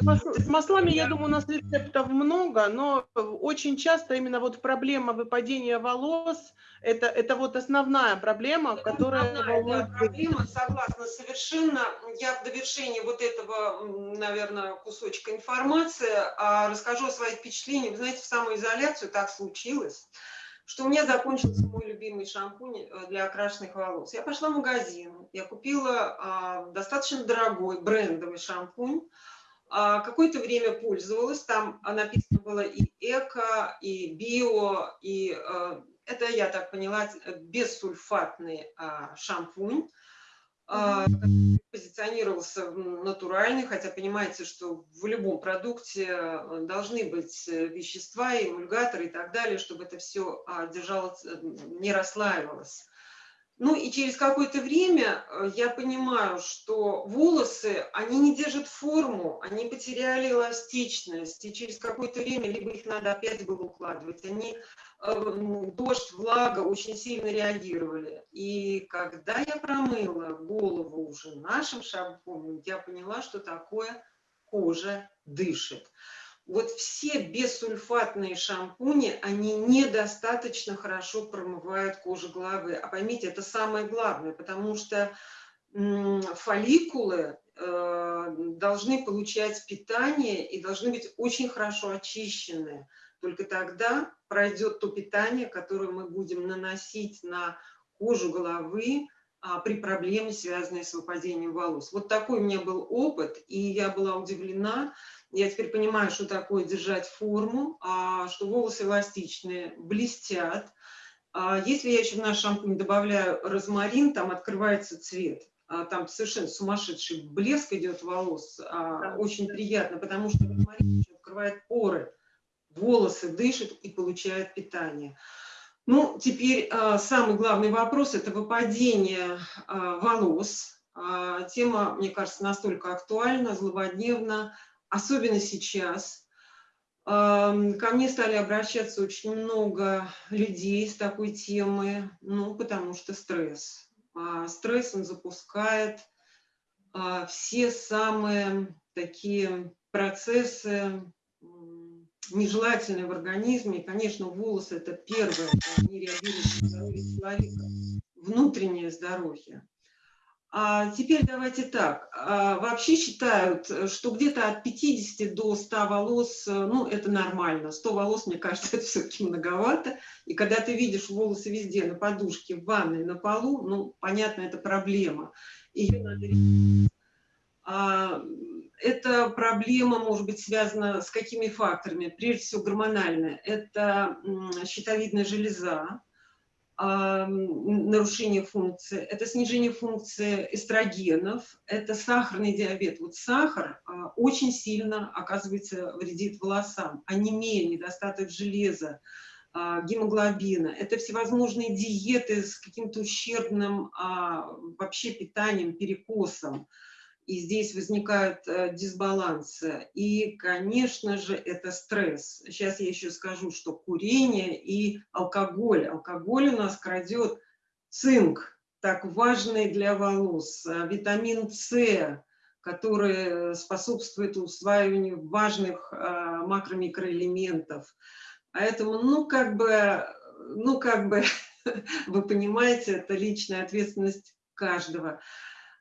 Э, С маслами, я думаю, у нас рецептов много, но очень часто именно вот проблема выпадения волос, это, это вот основная проблема, это которая основная, волнует... Да, проблема, согласна совершенно. Я в довершении вот этого, наверное, кусочка информации а, расскажу о своих впечатлениях. Вы знаете, в самоизоляцию так случилось, что у меня закончился мой любимый шампунь э, для окрашенных волос. Я пошла в магазин, я купила а, достаточно дорогой брендовый шампунь, какое-то время пользовалась, там написано было и эко, и био, и а, это, я так поняла, бессульфатный а, шампунь, а, позиционировался натуральный, хотя понимаете, что в любом продукте э, должны быть э, вещества, эмульгаторы и так далее, чтобы это все а, держалось, э, не расслаивалось. Ну и через какое-то время я понимаю, что волосы, они не держат форму, они потеряли эластичность, и через какое-то время либо их надо опять было укладывать, они Эм, дождь, влага очень сильно реагировали. И когда я промыла голову уже нашим шампунем, я поняла, что такое кожа дышит. Вот все бессульфатные шампуни, они недостаточно хорошо промывают кожу головы. А поймите, это самое главное, потому что фолликулы э, должны получать питание и должны быть очень хорошо очищены. Только тогда пройдет то питание, которое мы будем наносить на кожу головы а, при проблеме, связанной с выпадением волос. Вот такой у меня был опыт, и я была удивлена. Я теперь понимаю, что такое держать форму, а, что волосы эластичные, блестят. А, если я еще в наш шампунь добавляю розмарин, там открывается цвет. А, там совершенно сумасшедший блеск идет волос. А, очень приятно, потому что розмарин открывает поры волосы дышат и получают питание. Ну, теперь самый главный вопрос – это выпадение волос. Тема, мне кажется, настолько актуальна, злободневна, особенно сейчас. Ко мне стали обращаться очень много людей с такой темой, ну, потому что стресс. Э, стресс, он запускает э, все самые такие процессы, нежелательное в организме. И, конечно, волосы – это первое, они реагируют человека, внутреннее здоровье. А теперь давайте так. А, вообще считают, что где-то от 50 до 100 волос, ну, это нормально. 100 волос, мне кажется, это все-таки многовато. И когда ты видишь волосы везде, на подушке, в ванной, на полу, ну, понятно, это проблема. Ее надо. А, эта проблема может быть связана с какими факторами? Прежде всего гормональная. Это щитовидная железа, нарушение функции, это снижение функции эстрогенов, это сахарный диабет. Вот сахар а, очень сильно, оказывается, вредит волосам. Анемия, недостаток железа, гемоглобина. Это всевозможные диеты с каким-то ущербным вообще питанием, перекосом и здесь возникают э, дисбалансы. И, конечно же, это стресс. Сейчас я еще скажу, что курение и алкоголь. Алкоголь у нас крадет цинк, так важный для волос, э, витамин С, который способствует усваиванию важных э, макро-микроэлементов. Поэтому, ну, как бы, ну, как бы, вы понимаете, это личная ответственность каждого.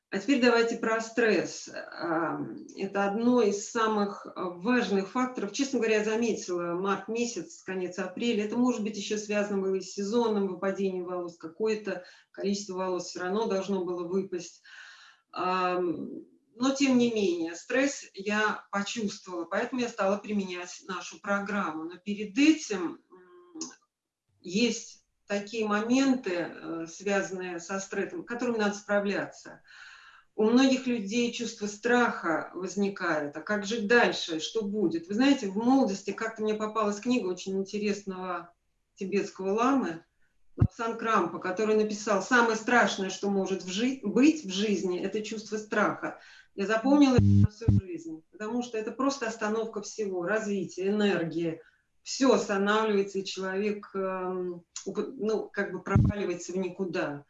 А теперь давайте про стресс. Это одно из самых а, важных факторов. Честно говоря, я заметила март месяц, конец апреля. Это может быть еще связано было и с сезонным выпадением волос. Какое-то количество волос все равно должно было выпасть. Но тем не менее, стресс я почувствовала, поэтому я стала применять нашу программу. Но перед этим есть такие моменты, э, связанные со стрессом, с которыми надо справляться у многих людей чувство страха возникает. А как жить дальше? Что будет? Вы знаете, в молодости как-то мне попалась книга очень интересного тибетского ламы Лапсан Крампа, который написал «Самое страшное, что может в жи- быть в жизни, это чувство страха». Я запомнила это на всю жизнь, потому что это просто остановка всего, развития, энергии. Все останавливается, и человек, эм, ну, как бы проваливается в никуда.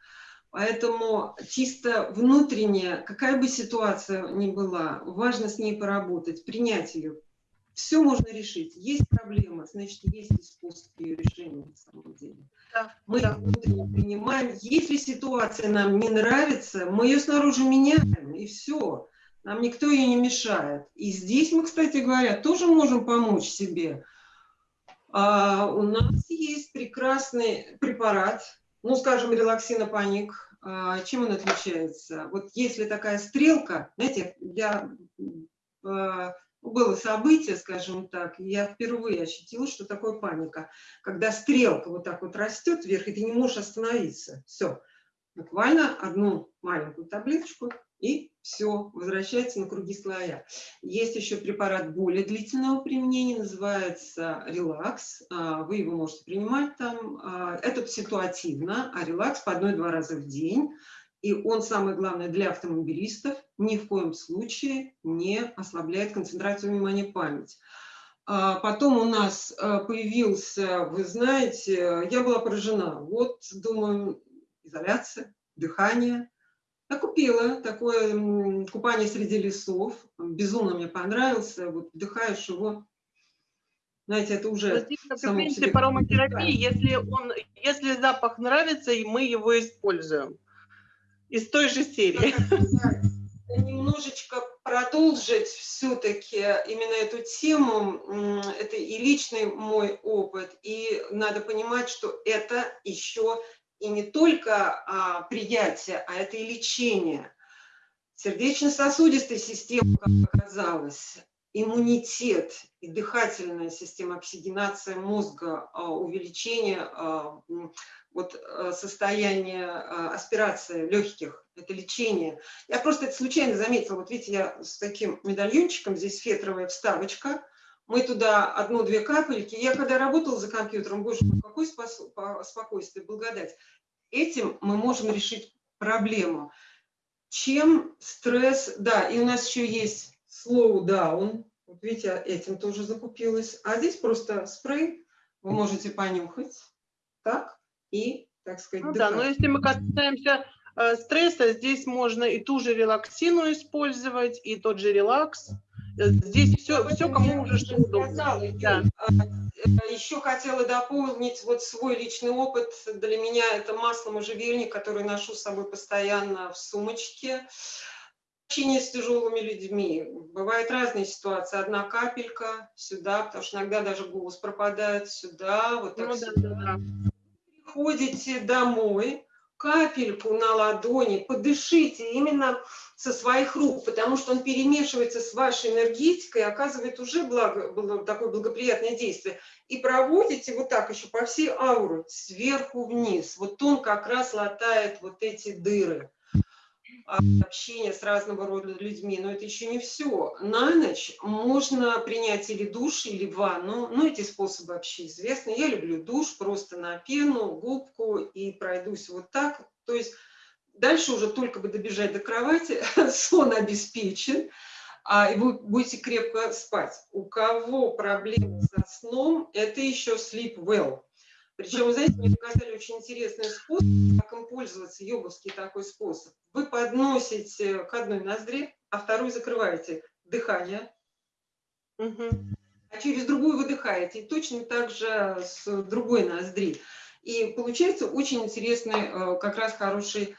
Поэтому чисто внутренне, какая бы ситуация ни была, важно с ней поработать, принять ее. Все можно решить. Есть проблема, значит, есть и способ ее решения на самом деле. Да, Мы да. внутренне принимаем. Если ситуация нам не нравится, мы ее снаружи меняем, и все. Нам никто ее не мешает. И здесь мы, кстати говоря, тоже можем помочь себе. А, у нас есть прекрасный препарат, ну, скажем, релаксинопаник. А, чем он отличается? Вот если такая стрелка, знаете, я, а, было событие, скажем так, я впервые ощутила, что такое паника. Когда стрелка вот так вот растет вверх, и ты не можешь остановиться. Все. Буквально одну маленькую таблеточку, и все, возвращается на круги слоя. Есть еще препарат более длительного применения, называется релакс. А, Вы его можете принимать там. А, Это ситуативно, а релакс по одной-два раза в день. И он, самое главное, для автомобилистов ни в коем случае не ослабляет концентрацию внимания память. А Потом у нас появился, вы знаете, я была поражена. Вот, думаю, изоляция, дыхание. Я купила такое купание среди лесов. Безумно мне понравился. Вот вдыхаешь его. Знаете, это уже Здесь, как в принципе, себе ароматерапии, уникально. если, он, если запах нравится, и мы его используем. Из той же серии. Немножечко продолжить все-таки именно эту тему. Это и личный мой опыт, и надо понимать, что это еще и не только а, приятие, а это и лечение. Сердечно-сосудистая система, как оказалось, иммунитет и дыхательная система, оксигенация мозга, а, увеличение а, вот, а, состояния а, аспирации легких, это лечение. Я просто это случайно заметила. Вот видите, я с таким медальончиком, здесь фетровая вставочка. Мы туда одну-две капельки. Я когда работала за компьютером, боже мой, какое спокойствие, благодать. Этим мы можем решить проблему. Чем стресс... Да, и у нас еще есть slow down. Вот видите, этим тоже закупилась. А здесь просто спрей. Вы можете понюхать. Так. И, так сказать, Ну да, но если мы касаемся э, стресса, здесь можно и ту же релаксину использовать, и тот же релакс. Э, Здесь все, все кому уже что удобно. Да. А, Еще хотела дополнить вот свой личный опыт. Для меня это масло можжевельник, который ношу с собой постоянно в сумочке. Общение с тяжелыми людьми. Бывают разные ситуации. Одна капелька сюда, потому что иногда даже голос пропадает сюда, вот так Ну да, сюда. да, да. Приходите домой, капельку на ладони, подышите именно со своих рук, потому что он перемешивается с вашей энергетикой, оказывает уже благо, такое благоприятное действие. И проводите вот так еще по всей ауре, сверху вниз. Вот он как раз латает вот эти дыры а, общения с разного рода людьми. Но это еще не все. На ночь можно принять или душ, или ванну. Ну, эти способы вообще известны. Я люблю душ просто на пену, губку и пройдусь вот так. То есть дальше уже только бы добежать до кровати, сон обеспечен, а, и вы будете крепко спать. У кого проблемы со сном, это еще sleep well. Причем, вы знаете, мне показали очень интересный способ, как им пользоваться, йоговский такой способ. Вы подносите к одной ноздре, а вторую закрываете дыхание, Мгм. а через другую выдыхаете. И точно так же с другой ноздри. И получается очень интересный, э, как раз хороший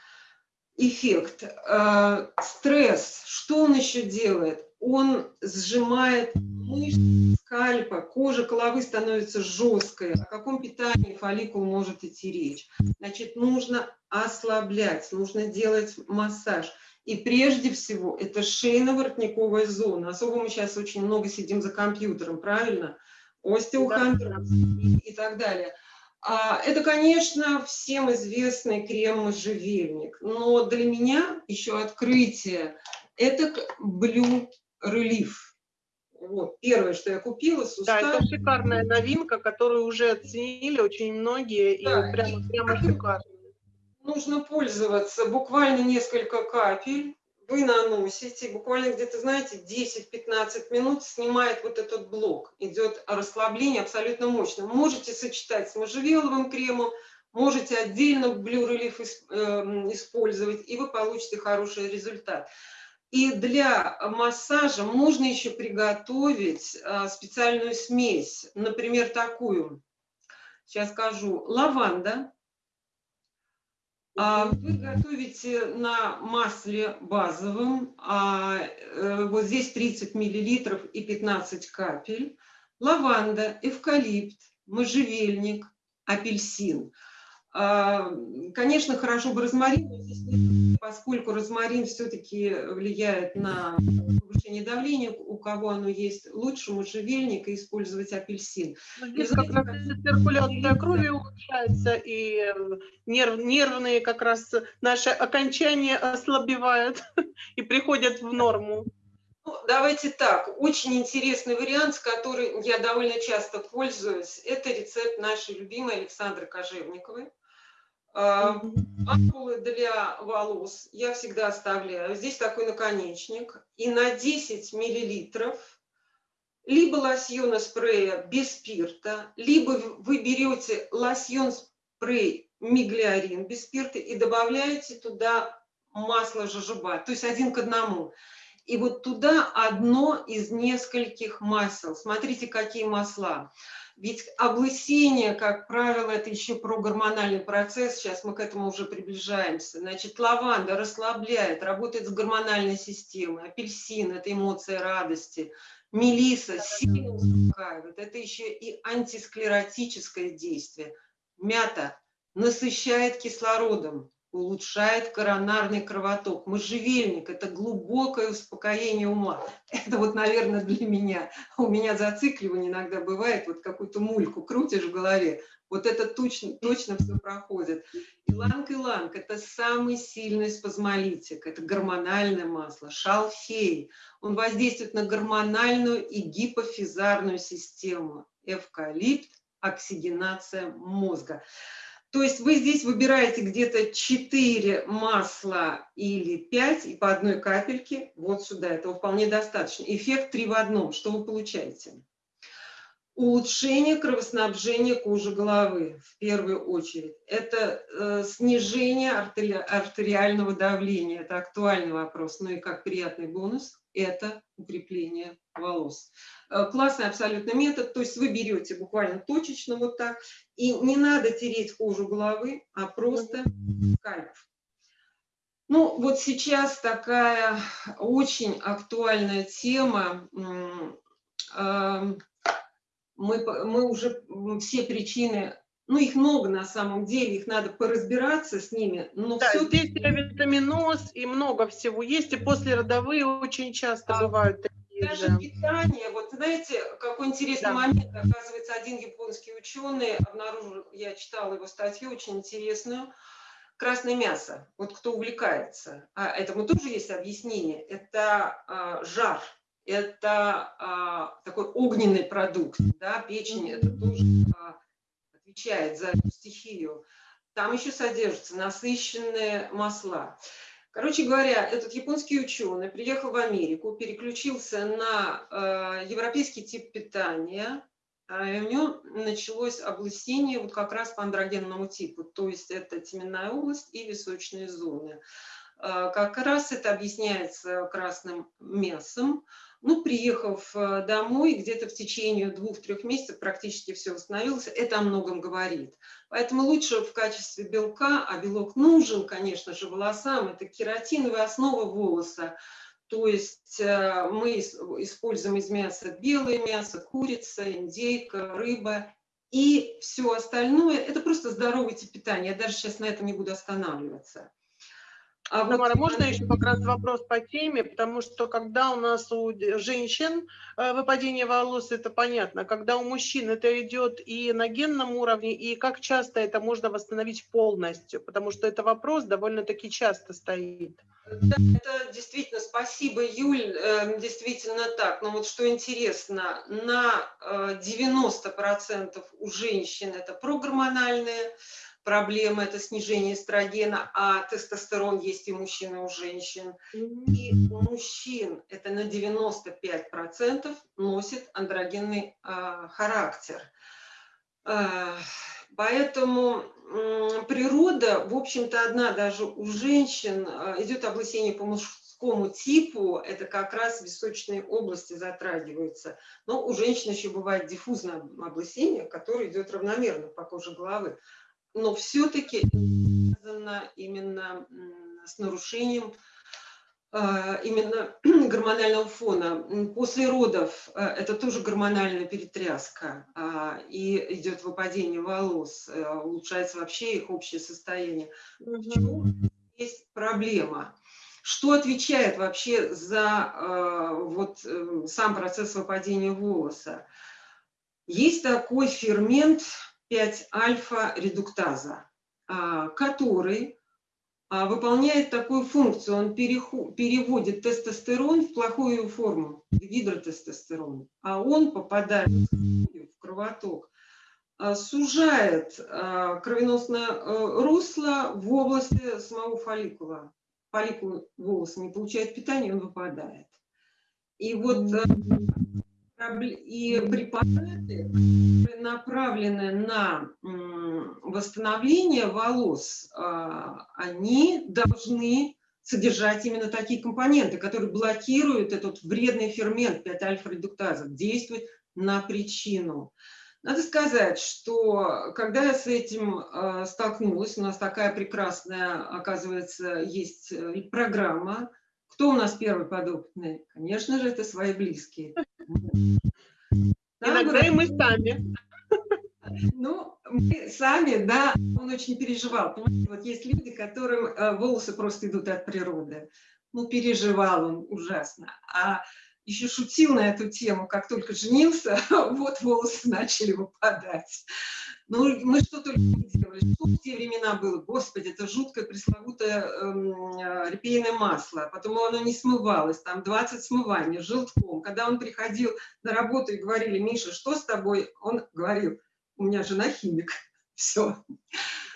эффект. Э, Стресс, что он еще делает? Он сжимает мышцы скальпа, кожа головы становится жесткой. О каком питании фолликул может идти речь? Значит, нужно ослаблять, нужно делать массаж. И прежде всего, это шейно-воротниковая зона. Особо мы сейчас очень много сидим за компьютером, правильно? Остеохондроз и, и так далее. А, это, конечно, всем известный крем можжевельник. Но для меня еще открытие – это Blue Relief. Вот, первое, что я купила, Да, сустав. это шикарная новинка, которую уже оценили очень многие, и Да, прямо, и- прямо шикарно. нужно пользоваться буквально несколько капель. Вы наносите, буквально где-то, знаете, 10-15 минут снимает вот этот блок. Идет расслабление абсолютно мощно. Можете сочетать с можжевеловым кремом, Можете отдельно Relief эм, использовать, и вы получите хороший результат. И для массажа можно еще приготовить а, специальную смесь, например, такую. Сейчас скажу. Лаванда. А, вы готовите на масле базовом, а, э, вот здесь 30 миллилитров и 15 капель. Лаванда, эвкалипт, можжевельник, апельсин – конечно, хорошо бы розмарин, поскольку розмарин все-таки влияет на повышение давления, у кого оно есть, лучше можжевельник и использовать апельсин. Ну, здесь как раз циркуляция крови улучшается, и э, нерв, нервные как раз наши окончания ослабевают и приходят в норму. Ну, давайте так, очень интересный вариант, с которым я довольно часто пользуюсь, это рецепт нашей любимой Александры Кожевниковой. Ампулы для волос я всегда оставляю. Здесь такой наконечник. И на 10 миллилитров либо лосьона спрея без спирта, либо вы берете лосьон спрей миглиарин без спирта и добавляете туда масло жожоба, то есть один к одному. И вот туда одно из нескольких масел. Смотрите, какие масла. Ведь облысение, как правило, это еще про гормональный процесс, сейчас мы к этому уже приближаемся. Значит, лаванда расслабляет, работает с гормональной системой, апельсин – это эмоция радости, мелиса сильно успокаивает, это еще и антисклеротическое действие. Мята насыщает кислородом, улучшает коронарный кровоток. Можжевельник – это глубокое успокоение ума. Это вот, наверное, для меня. У меня зацикливание иногда бывает, вот какую-то мульку крутишь в голове, вот это точно, точно все проходит. Иланг-иланг – это самый сильный спазмолитик, это гормональное масло. Шалфей – он воздействует на гормональную и гипофизарную систему. Эвкалипт – оксигенация мозга. То есть вы здесь выбираете где-то 4 масла или 5 и по одной капельке вот сюда. Этого вполне достаточно. Эффект 3 в одном. Что вы получаете? Улучшение кровоснабжения кожи головы в первую очередь. Это э, снижение артери артериального давления. Это актуальный вопрос. Ну и как приятный бонус – это укрепление волос. Э, классный абсолютно метод, то есть вы берете буквально точечно вот так, и не надо тереть кожу головы, а просто скальп. Ну, вот сейчас такая очень актуальная тема. Эм, мы, мы уже все причины ну, их много на самом деле, их надо поразбираться с ними. Но да, все здесь витаминоз и много всего есть, и послеродовые очень часто а, бывают даже да. питание, вот знаете, какой интересный да. момент, оказывается, один японский ученый обнаружил, я читала его статью очень интересную, красное мясо, вот кто увлекается, а этому тоже есть объяснение, это а, жар, это а, такой огненный продукт, да, печень, это тоже а, отвечает за эту стихию. Там еще содержатся насыщенные масла. Короче говоря, этот японский ученый приехал в Америку, переключился на э, европейский тип питания, э, и у него началось облысение вот как раз по андрогенному типу, то есть это теменная область и височные зоны. Э, как раз это объясняется красным мясом, ну, приехав э, домой, где-то в течение двух-трех месяцев практически все восстановилось, это о многом говорит. Поэтому лучше в качестве белка, а белок нужен, конечно же, волосам, это кератиновая основа волоса, то есть э, мы используем из мяса белое мясо, курица, индейка, рыба и все остальное. Это просто здоровый тип питания. Я даже сейчас на этом не буду останавливаться. А Тамара, можно еще как раз вопрос по теме, потому что когда у нас у женщин э, выпадение волос, это понятно, когда у мужчин это идет и на генном уровне, и как часто это можно восстановить полностью, потому что это вопрос довольно-таки часто стоит. Да, это действительно, спасибо, Юль, эм, действительно так. Но вот что интересно, на 90% э, у женщин это прогормональные, проблема – это снижение эстрогена, а тестостерон есть и у мужчин, и у женщин. И у мужчин это на 95% носит андрогенный э, характер. Э, Поэтому природа, в общем-то, одна даже у женщин э, идет облысение по мужскому типу, это как раз височные области затрагиваются. Но у женщин еще бывает диффузное облысение, которое идет равномерно по коже головы. Но все-таки связано именно с нарушением а, именно гормонального фона. После родов э, это тоже гормональная перетряска, а, и идет выпадение волос, э, улучшается вообще их общее состояние. Почему есть проблема? Что отвечает вообще за э, вот, сам процесс выпадения волоса? Есть такой фермент 5-альфа-редуктаза, а, который а, выполняет такую функцию. Он переводит тестостерон в плохую форму, в гидротестостерон, а он попадает в кровоток, а, сужает кровеносное э, русло в области самого фолликула. Фолликул волоса не получает питания, он выпадает. И вот э, и препараты, направленные на восстановление волос, а, они должны содержать именно такие компоненты, которые блокируют этот вредный фермент 5-альфа-редуктаза, действует на причину. Надо сказать, что когда я с этим а, столкнулась, у нас такая прекрасная, оказывается, есть э, программа кто у нас первый подопытный? Конечно же, это свои близкие. Иногда и мы сами. Ну, мы сами, да, он очень переживал. Вот есть люди, которым э, волосы просто идут от природы. Ну, переживал он ужасно. А еще шутил на эту тему, как только женился, вот волосы начали выпадать. Ну, мы что только не делали. Что в те времена было? Господи, это жуткое пресловутое э, репейное масло. Потом оно не смывалось, там 20 смываний желтком. Когда он приходил на работу и говорили, Миша, что с тобой? Он говорил, у меня жена химик. Все.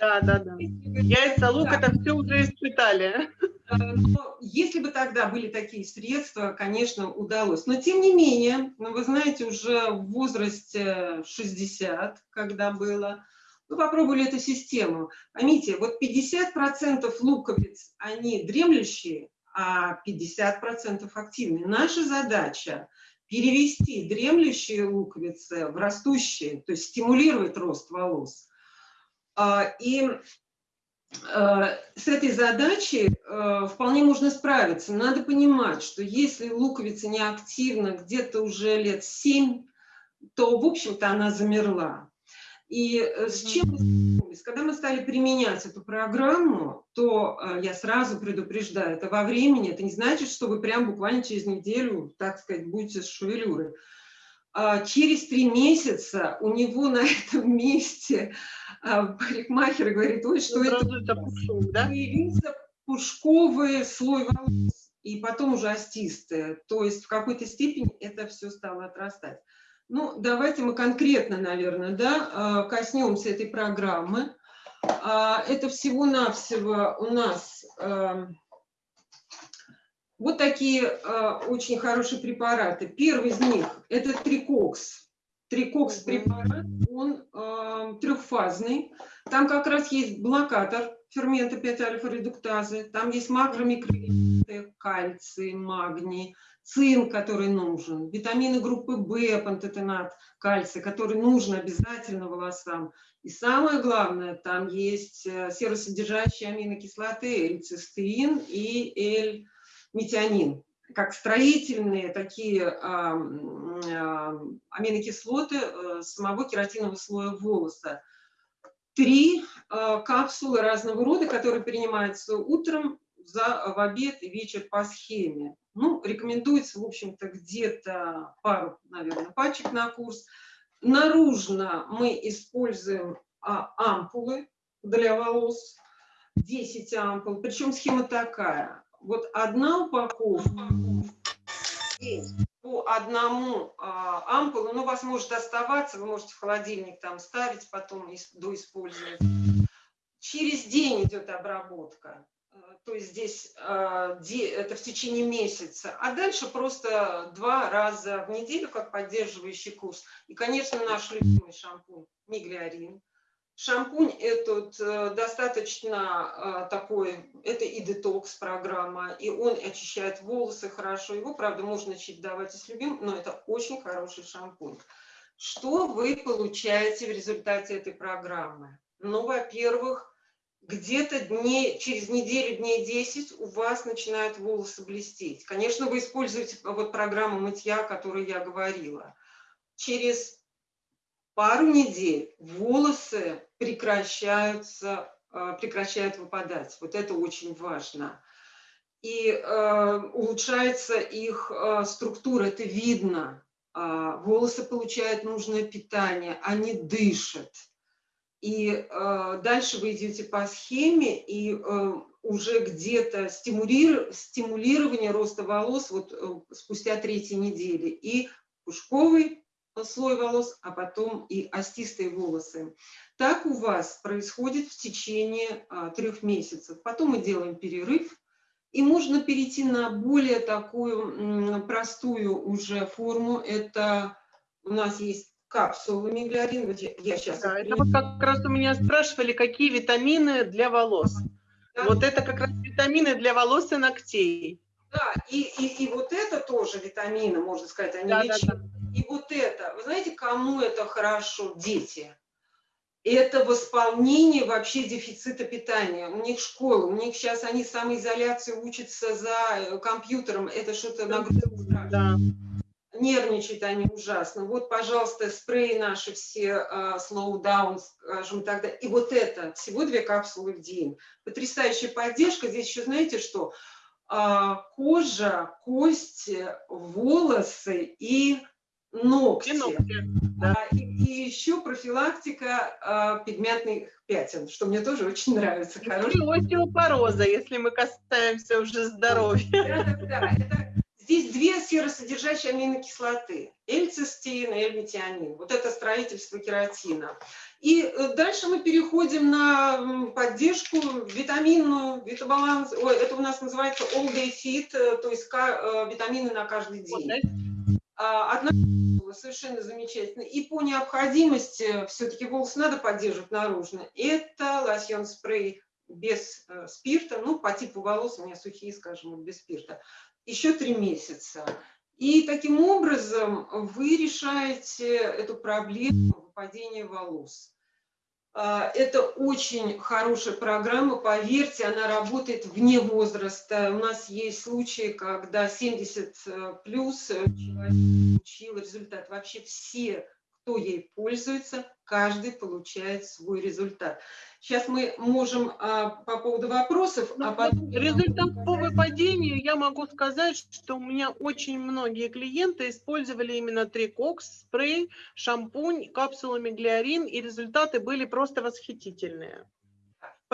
Да, да, да. Яйца, лук, это все уже испытали. Э, но если бы тогда были такие средства, конечно, удалось. Но тем не менее, ну, вы знаете, уже в возрасте 60, когда было, мы попробовали эту систему. Поймите, вот 50% луковиц, они дремлющие, а 50% активные. Наша задача перевести дремлющие луковицы в растущие, то есть стимулировать рост волос. А, и Э, с этой задачей э, вполне можно справиться. Надо понимать, что если луковица не активна где-то уже лет 7, то, в общем-то, она замерла. И э, с чем мы столкнулись? Когда мы стали применять эту программу, то я сразу предупреждаю, это во времени, это не значит, что вы прям буквально через неделю, так сказать, будете с шевелюрой. А через три месяца у него на этом месте а, парикмахер говорит, ой, что это? Пушок, да? Появился пушковый слой волос, и потом уже остистые. То есть в какой-то степени это все стало отрастать. Ну, давайте мы конкретно, наверное, да, а, коснемся этой программы. Это всего-навсего у нас вот такие э, очень хорошие препараты. Первый из них – это трикокс. Трикокс препарат, он э, трехфазный. Там как раз есть блокатор фермента 5-альфа-редуктазы, там есть макромикроэлементы, кальций, магний, цинк, который нужен, витамины группы В, пантотенат, кальций, который нужен обязательно волосам. И самое главное, там есть э, серосодержащие аминокислоты, L-цистеин и L метионин, как строительные такие а, а, аминокислоты а, самого кератинового слоя волоса. Три а, капсулы разного рода, которые принимаются утром, за, в обед и вечер по схеме. Ну, рекомендуется, в общем-то, где-то пару, наверное, пачек на курс. Наружно мы используем а, ампулы для волос, 10 ампул, причем схема такая вот одна упаковка по одному а, ампулу, ну, у вас может оставаться, вы можете в холодильник там ставить, потом доиспользовать. Через день идет обработка, э, то есть здесь а, это в течение месяца, а дальше просто два раза в неделю как поддерживающий курс. И, конечно, наш любимый шампунь Миглиарин Шампунь этот э, достаточно э, такой, это и детокс-программа, и он очищает волосы хорошо. Его, правда, можно чередовать и с любимым, но это очень хороший шампунь. Что вы получаете в результате этой программы? Ну, во-первых, где-то дней, через неделю, дней 10 у вас начинают волосы блестеть. Конечно, вы используете вот программу мытья, о которой я говорила. Через пару недель волосы прекращаются, э, прекращают выпадать. Вот это очень важно. И э, улучшается их э, структура, это видно. Э, волосы получают нужное питание, они дышат и дальше вы идете по схеме, и уже где-то стимулир, стимулирование роста волос вот спустя третьей недели. И пушковый слой волос, а потом и остистые волосы. Так у вас происходит в течение а, трех месяцев. Потом мы делаем перерыв, и можно перейти на более такую простую уже форму. Это у нас есть капсулы миглярин. Вот я, сейчас... Да, это вот как раз у меня спрашивали, какие витамины для волос. Да. Вот это как раз витамины для волос и ногтей. Да, и, и, и вот это тоже витамины, можно сказать, они да, лечат. Да, да. И вот это, вы знаете, кому это хорошо? Дети. Это восполнение вообще дефицита питания. У них школа, у них сейчас они самоизоляции учатся за компьютером. Это что-то нагрузка. Да нервничают они ужасно. Вот, пожалуйста, спреи наши все, slow down, скажем тогда. И вот это, всего две капсулы в день. Потрясающая поддержка. Здесь еще знаете что? Uh, кожа, кости, волосы и ногти. И, ногти да. и, и еще профилактика uh, пигментных пятен, что мне тоже очень нравится. И остеопороза, если мы касаемся уже здоровья. Да, да, да. Это Здесь две серосодержащие аминокислоты – эльцистеин и эльметионин. Вот это строительство кератина. И э, дальше мы переходим на поддержку витаминную, витабаланс. Ой, это у нас называется all day fit, э, то есть э, витамины на каждый день. А, одна совершенно замечательно. И по необходимости все-таки волосы надо поддерживать наружно. Это лосьон спрей без спирта, ну, по типу волос у меня сухие, скажем, без спирта еще три месяца. И таким образом вы решаете эту проблему выпадения волос. А, это очень хорошая программа, поверьте, она работает вне возраста. У нас есть случаи, когда 70 э, плюс человек получил результат. Вообще все, кто ей пользуется, каждый получает свой результат. Сейчас мы можем а, по поводу вопросов... А потом... Результат по выпадению я могу сказать, что у меня очень многие клиенты использовали именно трикокс, спрей, шампунь, капсулы меглиарин, и результаты были просто восхитительные.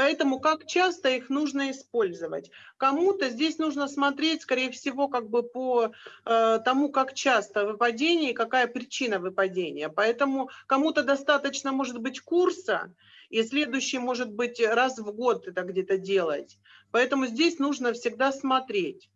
Поэтому как часто их нужно использовать? Кому-то здесь нужно смотреть, скорее всего, как бы по э, тому, как часто выпадение и какая причина выпадения. Поэтому кому-то достаточно, может быть, курса, и следующий может быть раз в год это где-то делать. Поэтому здесь нужно всегда смотреть.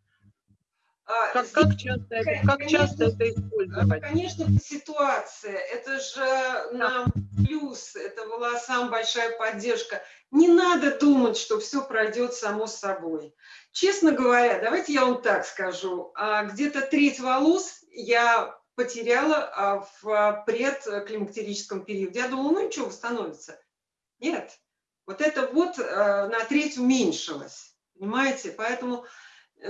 А, как, как часто, это, как часто это использовать? Конечно, ситуация. Это же нам плюс, это волосам большая поддержка. Не надо думать, что все пройдет само собой. Честно говоря, давайте я вам так скажу. А, где-то треть волос я потеряла а, в предклимактерическом периоде. Я думала, ну ничего, восстановится. Нет, вот это вот э, на треть уменьшилось, понимаете? Поэтому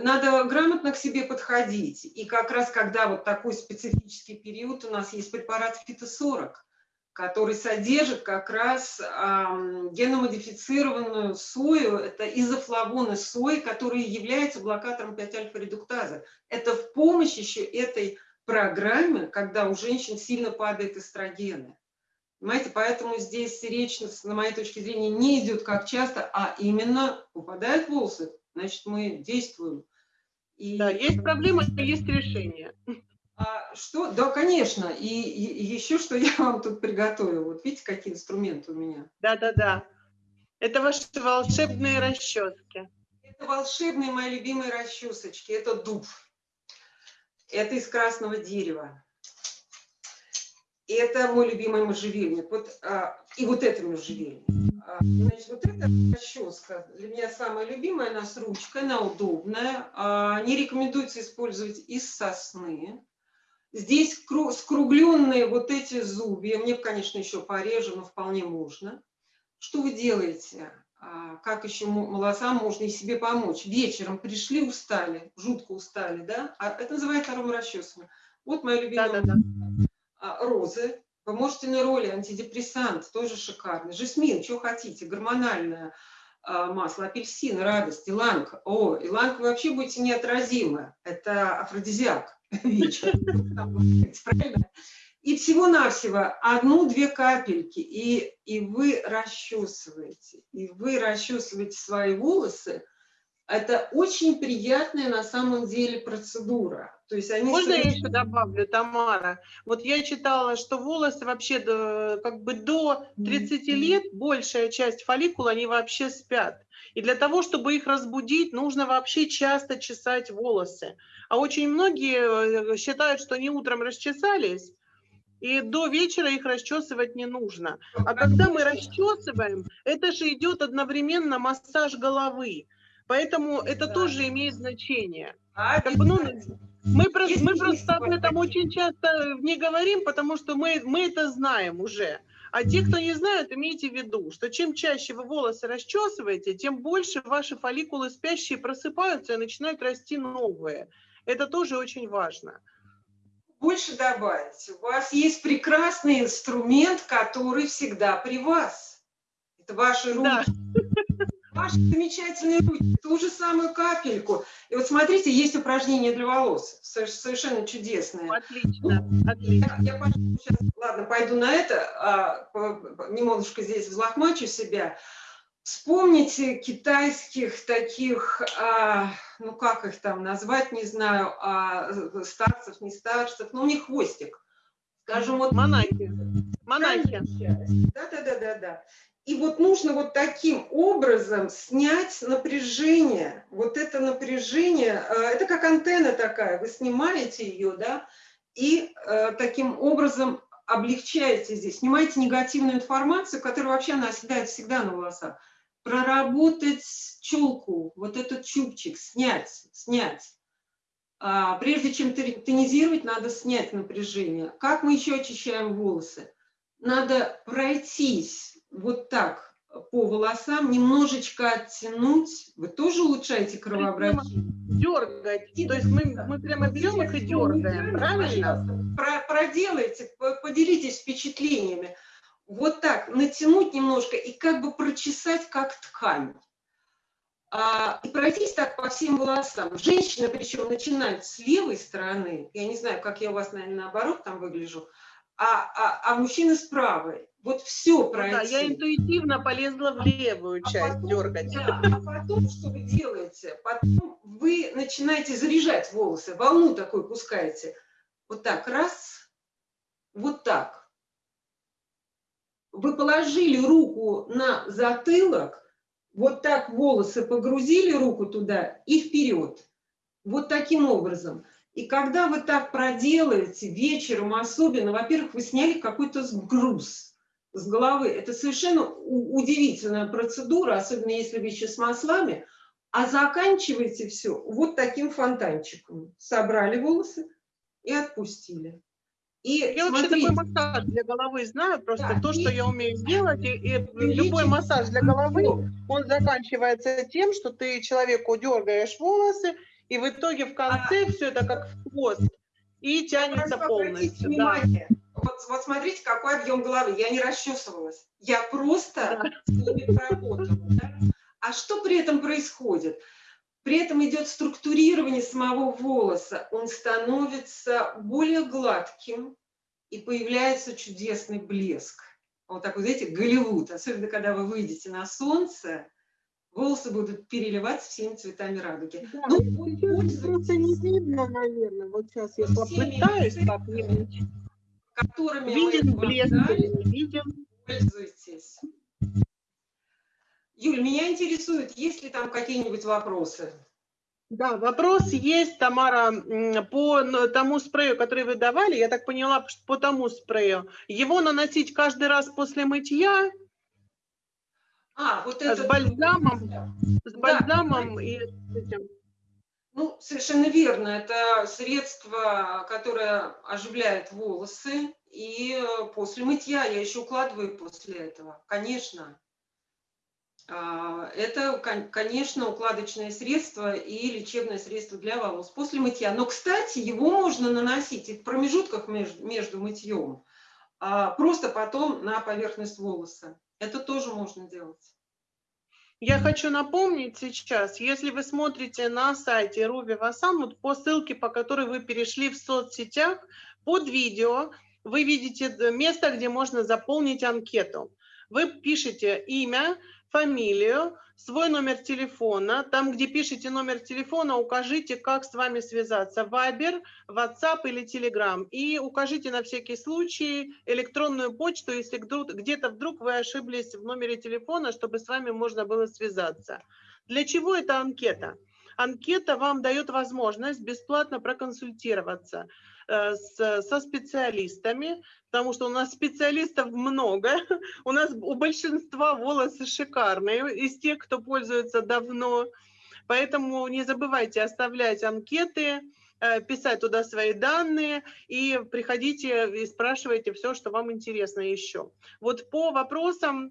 надо грамотно к себе подходить. И как раз когда вот такой специфический период, у нас есть препарат фито-40, который содержит как раз э, геномодифицированную сою, это изофлавоны сои, которые являются блокатором 5-альфа-редуктаза. Это в помощь еще этой программе, когда у женщин сильно падают эстрогены. Понимаете, поэтому здесь речь, на моей точке зрения, не идет как часто, а именно упадают волосы, значит, мы действуем. И... Да, есть проблема, есть решение. А что? Да, конечно. И, и еще что я вам тут приготовила. Вот видите, какие инструменты у меня? Да, да, да. Это ваши волшебные расчески. Это волшебные мои любимые расчесочки. Это дуб. Это из красного дерева. Это мой любимый можжевельник. Вот, а, и вот это можжевельник. А, значит, вот эта расческа для меня самая любимая, она с ручкой, она удобная. А, не рекомендуется использовать из сосны. Здесь скругленные вот эти зубья. Мне, конечно, еще порежу, но вполне можно. Что вы делаете? А, как еще волосам можно и себе помочь? Вечером пришли, устали, жутко устали, да? Это называется аромарасчесывание. Вот моя любимая да, да, да. розы. Вы можете на роли антидепрессант, тоже шикарный. Жасмин, что хотите, гормональное а, масло, апельсин, радость, иланг. О, иланг вы вообще будете неотразимы. Это афродизиак? И всего-навсего одну-две капельки, и, и вы расчесываете, и вы расчесываете свои волосы. Это очень приятная на самом деле процедура. То есть они Можно совершенно... я еще добавлю, Тамара? Вот я читала, что волосы вообще до, как бы до 30 лет, большая часть фолликула, они вообще спят. И для того, чтобы их разбудить, нужно вообще часто чесать волосы. А очень многие э, считают, что они утром расчесались, и до вечера их расчесывать не нужно. А когда мы расчесываем, это же идет одновременно массаж головы. Поэтому это тоже имеет значение. Как бы, ну, мы, просто, мы просто об этом очень часто не говорим, потому что мы, мы это знаем уже. А те, кто не знают, имейте в виду, что чем чаще вы волосы расчесываете, тем больше ваши фолликулы спящие просыпаются и начинают расти новые. Это тоже очень важно. Больше добавить. У вас есть прекрасный инструмент, который всегда при вас. Это ваши руки. Да. Ваши замечательные руки. Ту же самую капельку. И вот смотрите, есть упражнение для волос. Совершенно чудесное. Отлично. Отлично. Я, я сейчас, ладно, пойду на это, а, немножко здесь взлохмачу себя. Вспомните китайских таких, а, ну как их там назвать, не знаю, а, старцев, не старцев, но у них хвостик. Скажем, вот... Монахи. Монахи. Да-да-да-да-да. И вот нужно вот таким образом снять напряжение. Вот это напряжение, а, это как антенна такая, вы снимаете ее, да, и э, таким образом облегчаете здесь, снимаете негативную информацию, которая вообще она оседает всегда на волосах проработать челку, вот этот чубчик, снять, снять. А, прежде чем тонизировать, надо снять напряжение. Как мы еще очищаем волосы? Надо пройтись вот так по волосам, немножечко оттянуть. Вы тоже улучшаете кровообращение? Дергать. То есть мы, мы прямо берем их и дергаем, правильно? Про, проделайте, поделитесь впечатлениями вот так натянуть немножко и как бы прочесать как ткань. А, и пройтись так по всем волосам. Женщина, причем, начинает с левой стороны, я не знаю, как я у вас, наверное, наоборот там выгляжу, а, а, а мужчина с правой. Вот все пройти. Ну, да, я интуитивно полезла в левую а часть потом, дергать. Да, а потом что вы делаете? Потом вы начинаете заряжать волосы, волну такой пускаете. Вот так, раз, вот так вы положили руку на затылок, вот так волосы погрузили руку туда и вперед. Вот таким образом. И когда вы так проделаете, вечером особенно, во-первых, вы сняли какой-то груз с головы. Это совершенно удивительная процедура, особенно если вы еще с маслами. А заканчиваете все вот таким фонтанчиком. Собрали волосы и отпустили. И я смотри, вообще такой массаж для головы знаю, просто да, то, что я умею сделать, и, и любой массаж для головы, он заканчивается тем, что ты человеку дергаешь волосы, и в итоге в конце а, все это как хвост, и тянется полностью. Да. Вот, вот смотрите, какой объем головы. Я не расчесывалась, я просто да. поработала. Да? А что при этом происходит? При этом идет структурирование самого волоса, он становится более гладким и появляется чудесный блеск. Вот такой, знаете, Голливуд, особенно когда вы выйдете на солнце, волосы будут переливаться всеми цветами радуги. Да, ну, просто не видно, наверное. Вот сейчас я попытаюсь как-нибудь. Которыми виден блеск или не виден. Пользуйтесь. Юль, меня интересует, есть ли там какие-нибудь вопросы? Да, вопрос есть, Тамара, по тому спрею, который вы давали, я так поняла, что по тому спрею. Его наносить каждый раз после мытья А, вот А с это... бальзамом? с Да. бальзамом и с этим. Ну, совершенно верно. Это средство, которое оживляет волосы. И э, после мытья я еще укладываю после этого. Конечно. А, Это, кон- конечно, укладочное средство и лечебное средство для волос после мытья. Но, кстати, его можно наносить и в промежутках между мытьем, а просто потом на поверхность волоса. Это тоже можно делать. Я хочу напомнить сейчас, если вы смотрите на сайте Руби Васан, вот по ссылке, по которой вы перешли в соцсетях, под видео вы видите место, где можно заполнить анкету. Вы пишете имя, фамилию, свой номер телефона. Там, где пишете номер телефона, укажите, как с вами связаться. Viber, WhatsApp или Telegram. И укажите на всякий случай электронную почту, если где-то вдруг вы ошиблись в номере телефона, чтобы с вами можно было связаться. Для чего эта анкета? Анкета вам дает возможность бесплатно проконсультироваться э, со специалистами, потому что у нас специалистов много, у нас у большинства волосы шикарные, из тех, кто пользуется давно. Поэтому не забывайте оставлять анкеты, э, писать туда свои данные и приходите и спрашивайте все, что вам интересно еще. Вот по вопросам,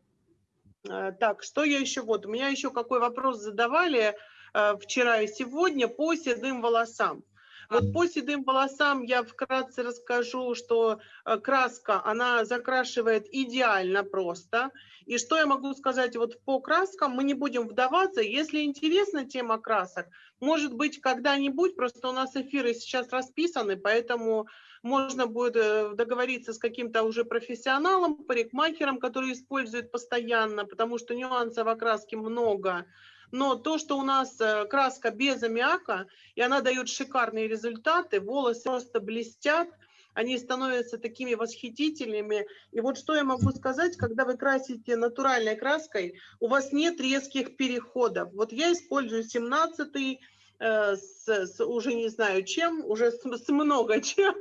э, так, что я еще, вот, у меня еще какой вопрос задавали э, вчера и сегодня по седым волосам. Вот по седым волосам я вкратце расскажу, что э, краска, она закрашивает идеально просто. И что я могу сказать вот по краскам, мы не будем вдаваться. Если интересна тема красок, может быть, когда-нибудь, просто у нас эфиры сейчас расписаны, поэтому можно будет э, договориться с каким-то уже профессионалом, парикмахером, который использует постоянно, потому что нюансов в окраске много. Но то, что у нас э, краска без аммиака, и она дает шикарные результаты, волосы просто блестят, они становятся такими восхитительными. И вот что я могу сказать, когда вы красите натуральной краской, у вас нет резких переходов. Вот я использую 17 э, с, с уже не знаю чем, уже с, с много чем,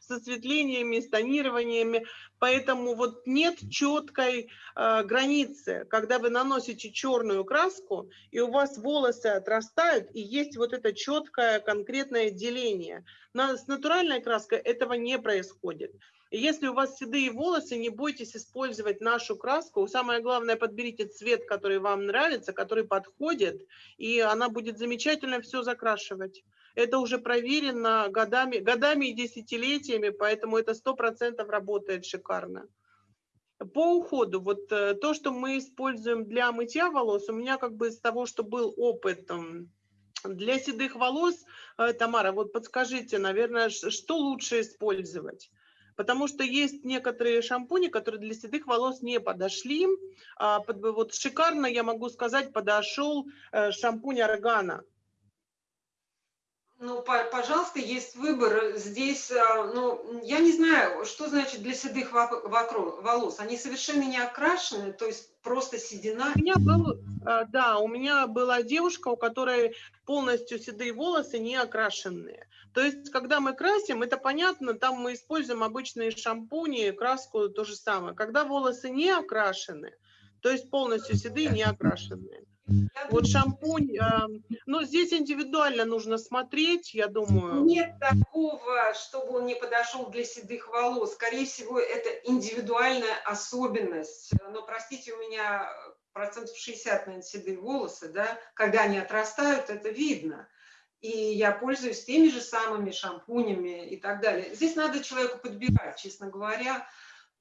с осветлениями, с тонированиями. Поэтому вот нет четкой э, границы, когда вы наносите черную краску, и у вас волосы отрастают, и есть вот это четкое конкретное деление. На, с натуральной краской этого не происходит. Если у вас седые волосы, не бойтесь использовать нашу краску. Самое главное, подберите цвет, который вам нравится, который подходит, и она будет замечательно все закрашивать. Это уже проверено годами, годами и десятилетиями, поэтому это сто процентов работает шикарно. По уходу, вот э, то, что мы используем для мытья волос, у меня как бы из того, что был опыт для седых волос, э, Тамара, вот подскажите, наверное, что лучше использовать? Потому что есть некоторые шампуни, которые для седых волос не подошли. А, вот шикарно, я могу сказать, подошел э, шампунь Органа. Ну, по- пожалуйста, есть выбор. Здесь, а, ну, я не знаю, что значит для седых вок- вокро- волос. Они совершенно не окрашены, то есть просто седина. У меня был, э, да, у меня была девушка, у которой полностью седые волосы не окрашенные. То есть, когда мы красим, это понятно, там мы используем обычные шампуни, краску то же самое. Когда волосы не окрашены, то есть полностью седые, не окрашенные. Вот шампунь, э, ну, здесь индивидуально нужно смотреть, я думаю. Нет такого, чтобы он не подошел для седых волос. Скорее всего, это индивидуальная особенность. Но, простите, у меня процентов 60, наверное, седые волосы, да, когда они отрастают, это видно. И я пользуюсь теми же самыми шампунями и так далее. Здесь надо человеку подбирать, честно говоря.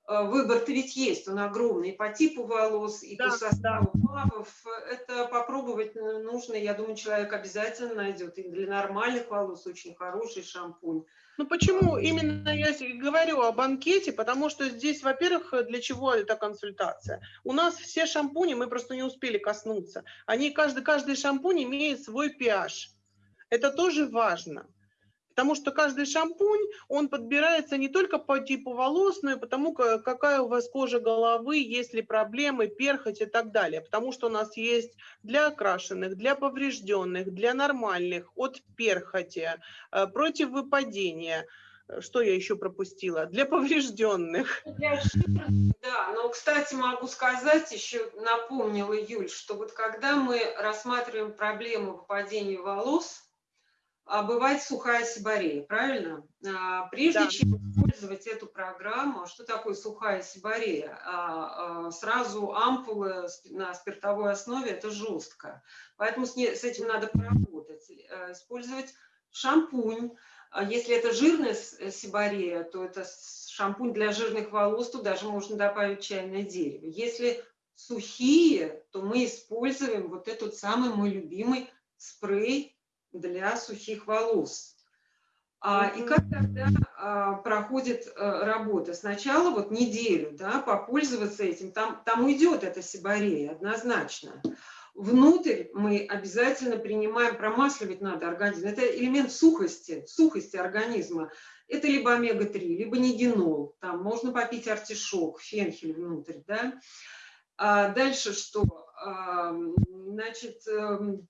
Э, Выбор-то ведь есть, он огромный и по типу волос, и Да, по составу плавов. Это попробовать нужно, я думаю, человек обязательно найдет. И для нормальных волос очень хороший шампунь. Ну почему именно я говорю о банкете? Потому что здесь, во-первых, для чего эта консультация? У нас все шампуни, мы просто не успели коснуться. Они, каждый, каждый шампунь имеет свой pH. Это тоже важно. Потому что каждый шампунь, он подбирается не только по типу волос, но и потому, какая у вас кожа головы, есть ли проблемы, перхоть и так далее. Потому что у нас есть для окрашенных, для поврежденных, для нормальных, от перхоти, э, против выпадения. Что я еще пропустила? Для поврежденных. Да, но, кстати, могу сказать, еще напомнила Юль, что вот когда мы рассматриваем проблему выпадения волос, бывает сухая сибарея, правильно? А, прежде да. чем использовать эту программу, что такое сухая сибарея? А, сразу ампулы на спиртовой основе – это жестко. Поэтому с этим надо поработать. Э, использовать шампунь. Если это жирная сибарея, то это шампунь для жирных волос, то даже можно добавить чайное дерево. Если сухие, то мы используем вот этот самый мой любимый спрей для сухих волос. А, и как тогда а, проходит а, работа? Сначала вот неделю, да, попользоваться этим, там, там уйдет эта сибарея однозначно. Внутрь мы обязательно принимаем, промасливать надо организм. Это элемент сухости, сухости организма. Это либо омега-3, либо нигенол. Там можно попить артишок, фенхель внутрь. Да? А дальше что? А, значит, эм,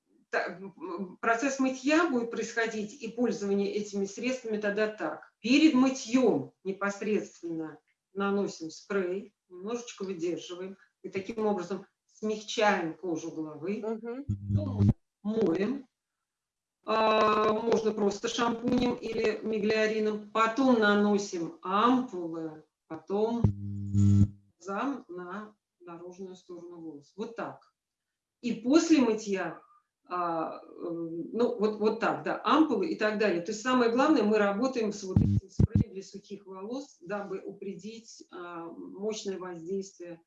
процесс мытья будет происходить и пользование этими средствами тогда так. Перед мытьем непосредственно наносим спрей, немножечко выдерживаем, и таким образом смягчаем кожу головы, угу. моем, а, можно просто шампунем или миглиарином, потом наносим ампулы, потом зам на наружную сторону волос. Вот так. И после мытья а, ну, вот, вот так, да, ампулы и так далее. То есть самое главное, мы работаем с вот этим спреем для сухих волос, дабы упредить а, мощное воздействие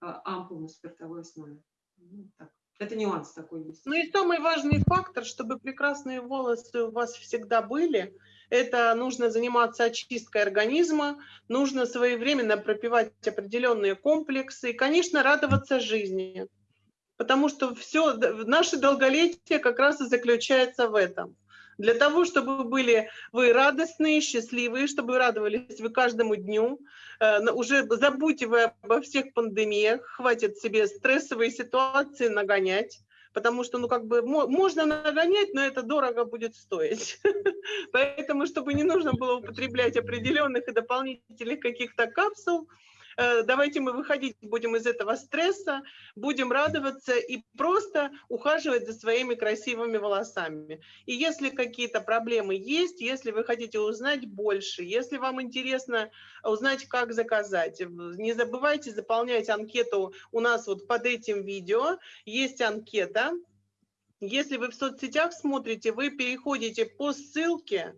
а, ампул на спиртовой основе. Ну, так. Это нюанс такой есть. Ну и самый важный фактор, чтобы прекрасные волосы у вас всегда были, это нужно заниматься очисткой организма, нужно своевременно пропивать определенные комплексы и, конечно, радоваться жизни потому что все, наше долголетие как раз и заключается в этом. Для того, чтобы были вы радостные, счастливые, чтобы вы радовались вы каждому дню, э, уже забудьте вы обо всех пандемиях, хватит себе стрессовые ситуации нагонять, потому что, ну, как бы, можно нагонять, но это дорого будет стоить. Поэтому, чтобы не нужно было употреблять определенных и дополнительных каких-то капсул, давайте мы выходить будем из этого стресса, будем радоваться и просто ухаживать за своими красивыми волосами. И если какие-то проблемы есть, если вы хотите узнать больше, если вам интересно узнать, как заказать, не забывайте заполнять анкету у нас вот под этим видео. Есть анкета. Если вы в соцсетях смотрите, вы переходите по ссылке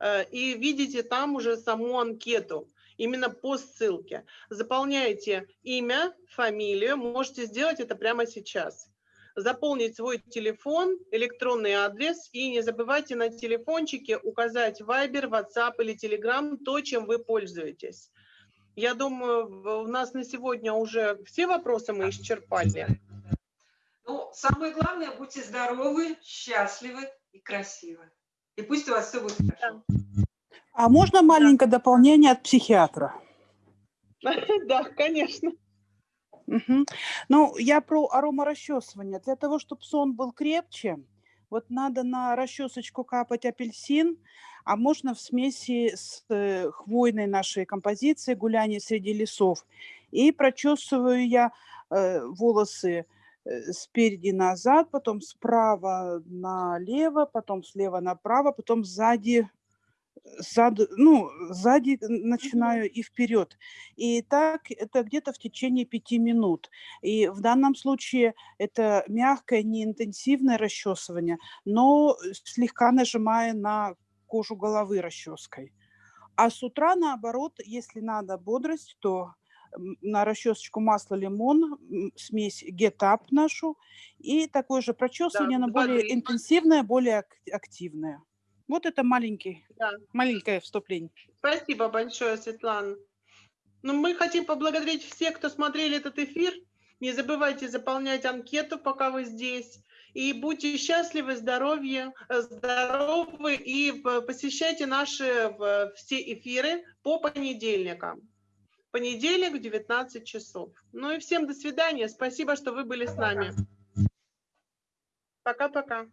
э, и видите там уже саму анкету именно по ссылке. Заполняете имя, фамилию, можете сделать это прямо сейчас. Заполнить свой телефон, электронный адрес и не забывайте на телефончике указать Viber, WhatsApp или Telegram то, чем вы пользуетесь. Я думаю, у нас на сегодня уже все вопросы мы исчерпали. Ну, самое главное, будьте здоровы, счастливы и красивы. И пусть у вас все будет хорошо. А можно маленькое дополнение от психиатра? Да, конечно. Угу. Ну, я про аромарасчесывание. Для того, чтобы сон был крепче, вот надо на расчесочку капать апельсин, а можно в смеси с э, хвойной нашей композиции «Гуляние среди лесов». И прочесываю я э, волосы э, спереди назад, потом справа налево, потом слева направо, потом сзади зад, ну, сзади начинаю и вперед. И так это где-то в течение пяти минут. И в данном случае это мягкое, неинтенсивное расчесывание, но слегка нажимая на кожу головы расческой. А с утра, наоборот, если надо бодрость, то на расчесочку масло лимон, смесь Up нашу, и такое же прочесывание, да, но более интенсивное, более активное. Вот это маленький, да. маленькое вступление. Спасибо большое, Светлана. Ну, мы хотим поблагодарить всех, кто смотрели этот эфир. Не забывайте заполнять анкету, пока вы здесь. И будьте счастливы, здоровье, э, здоровы и п- посещайте наши все эфиры по понедельникам. Понедельник в 19 часов. Ну и всем до свидания. Спасибо, что вы были с нами. Пока-пока.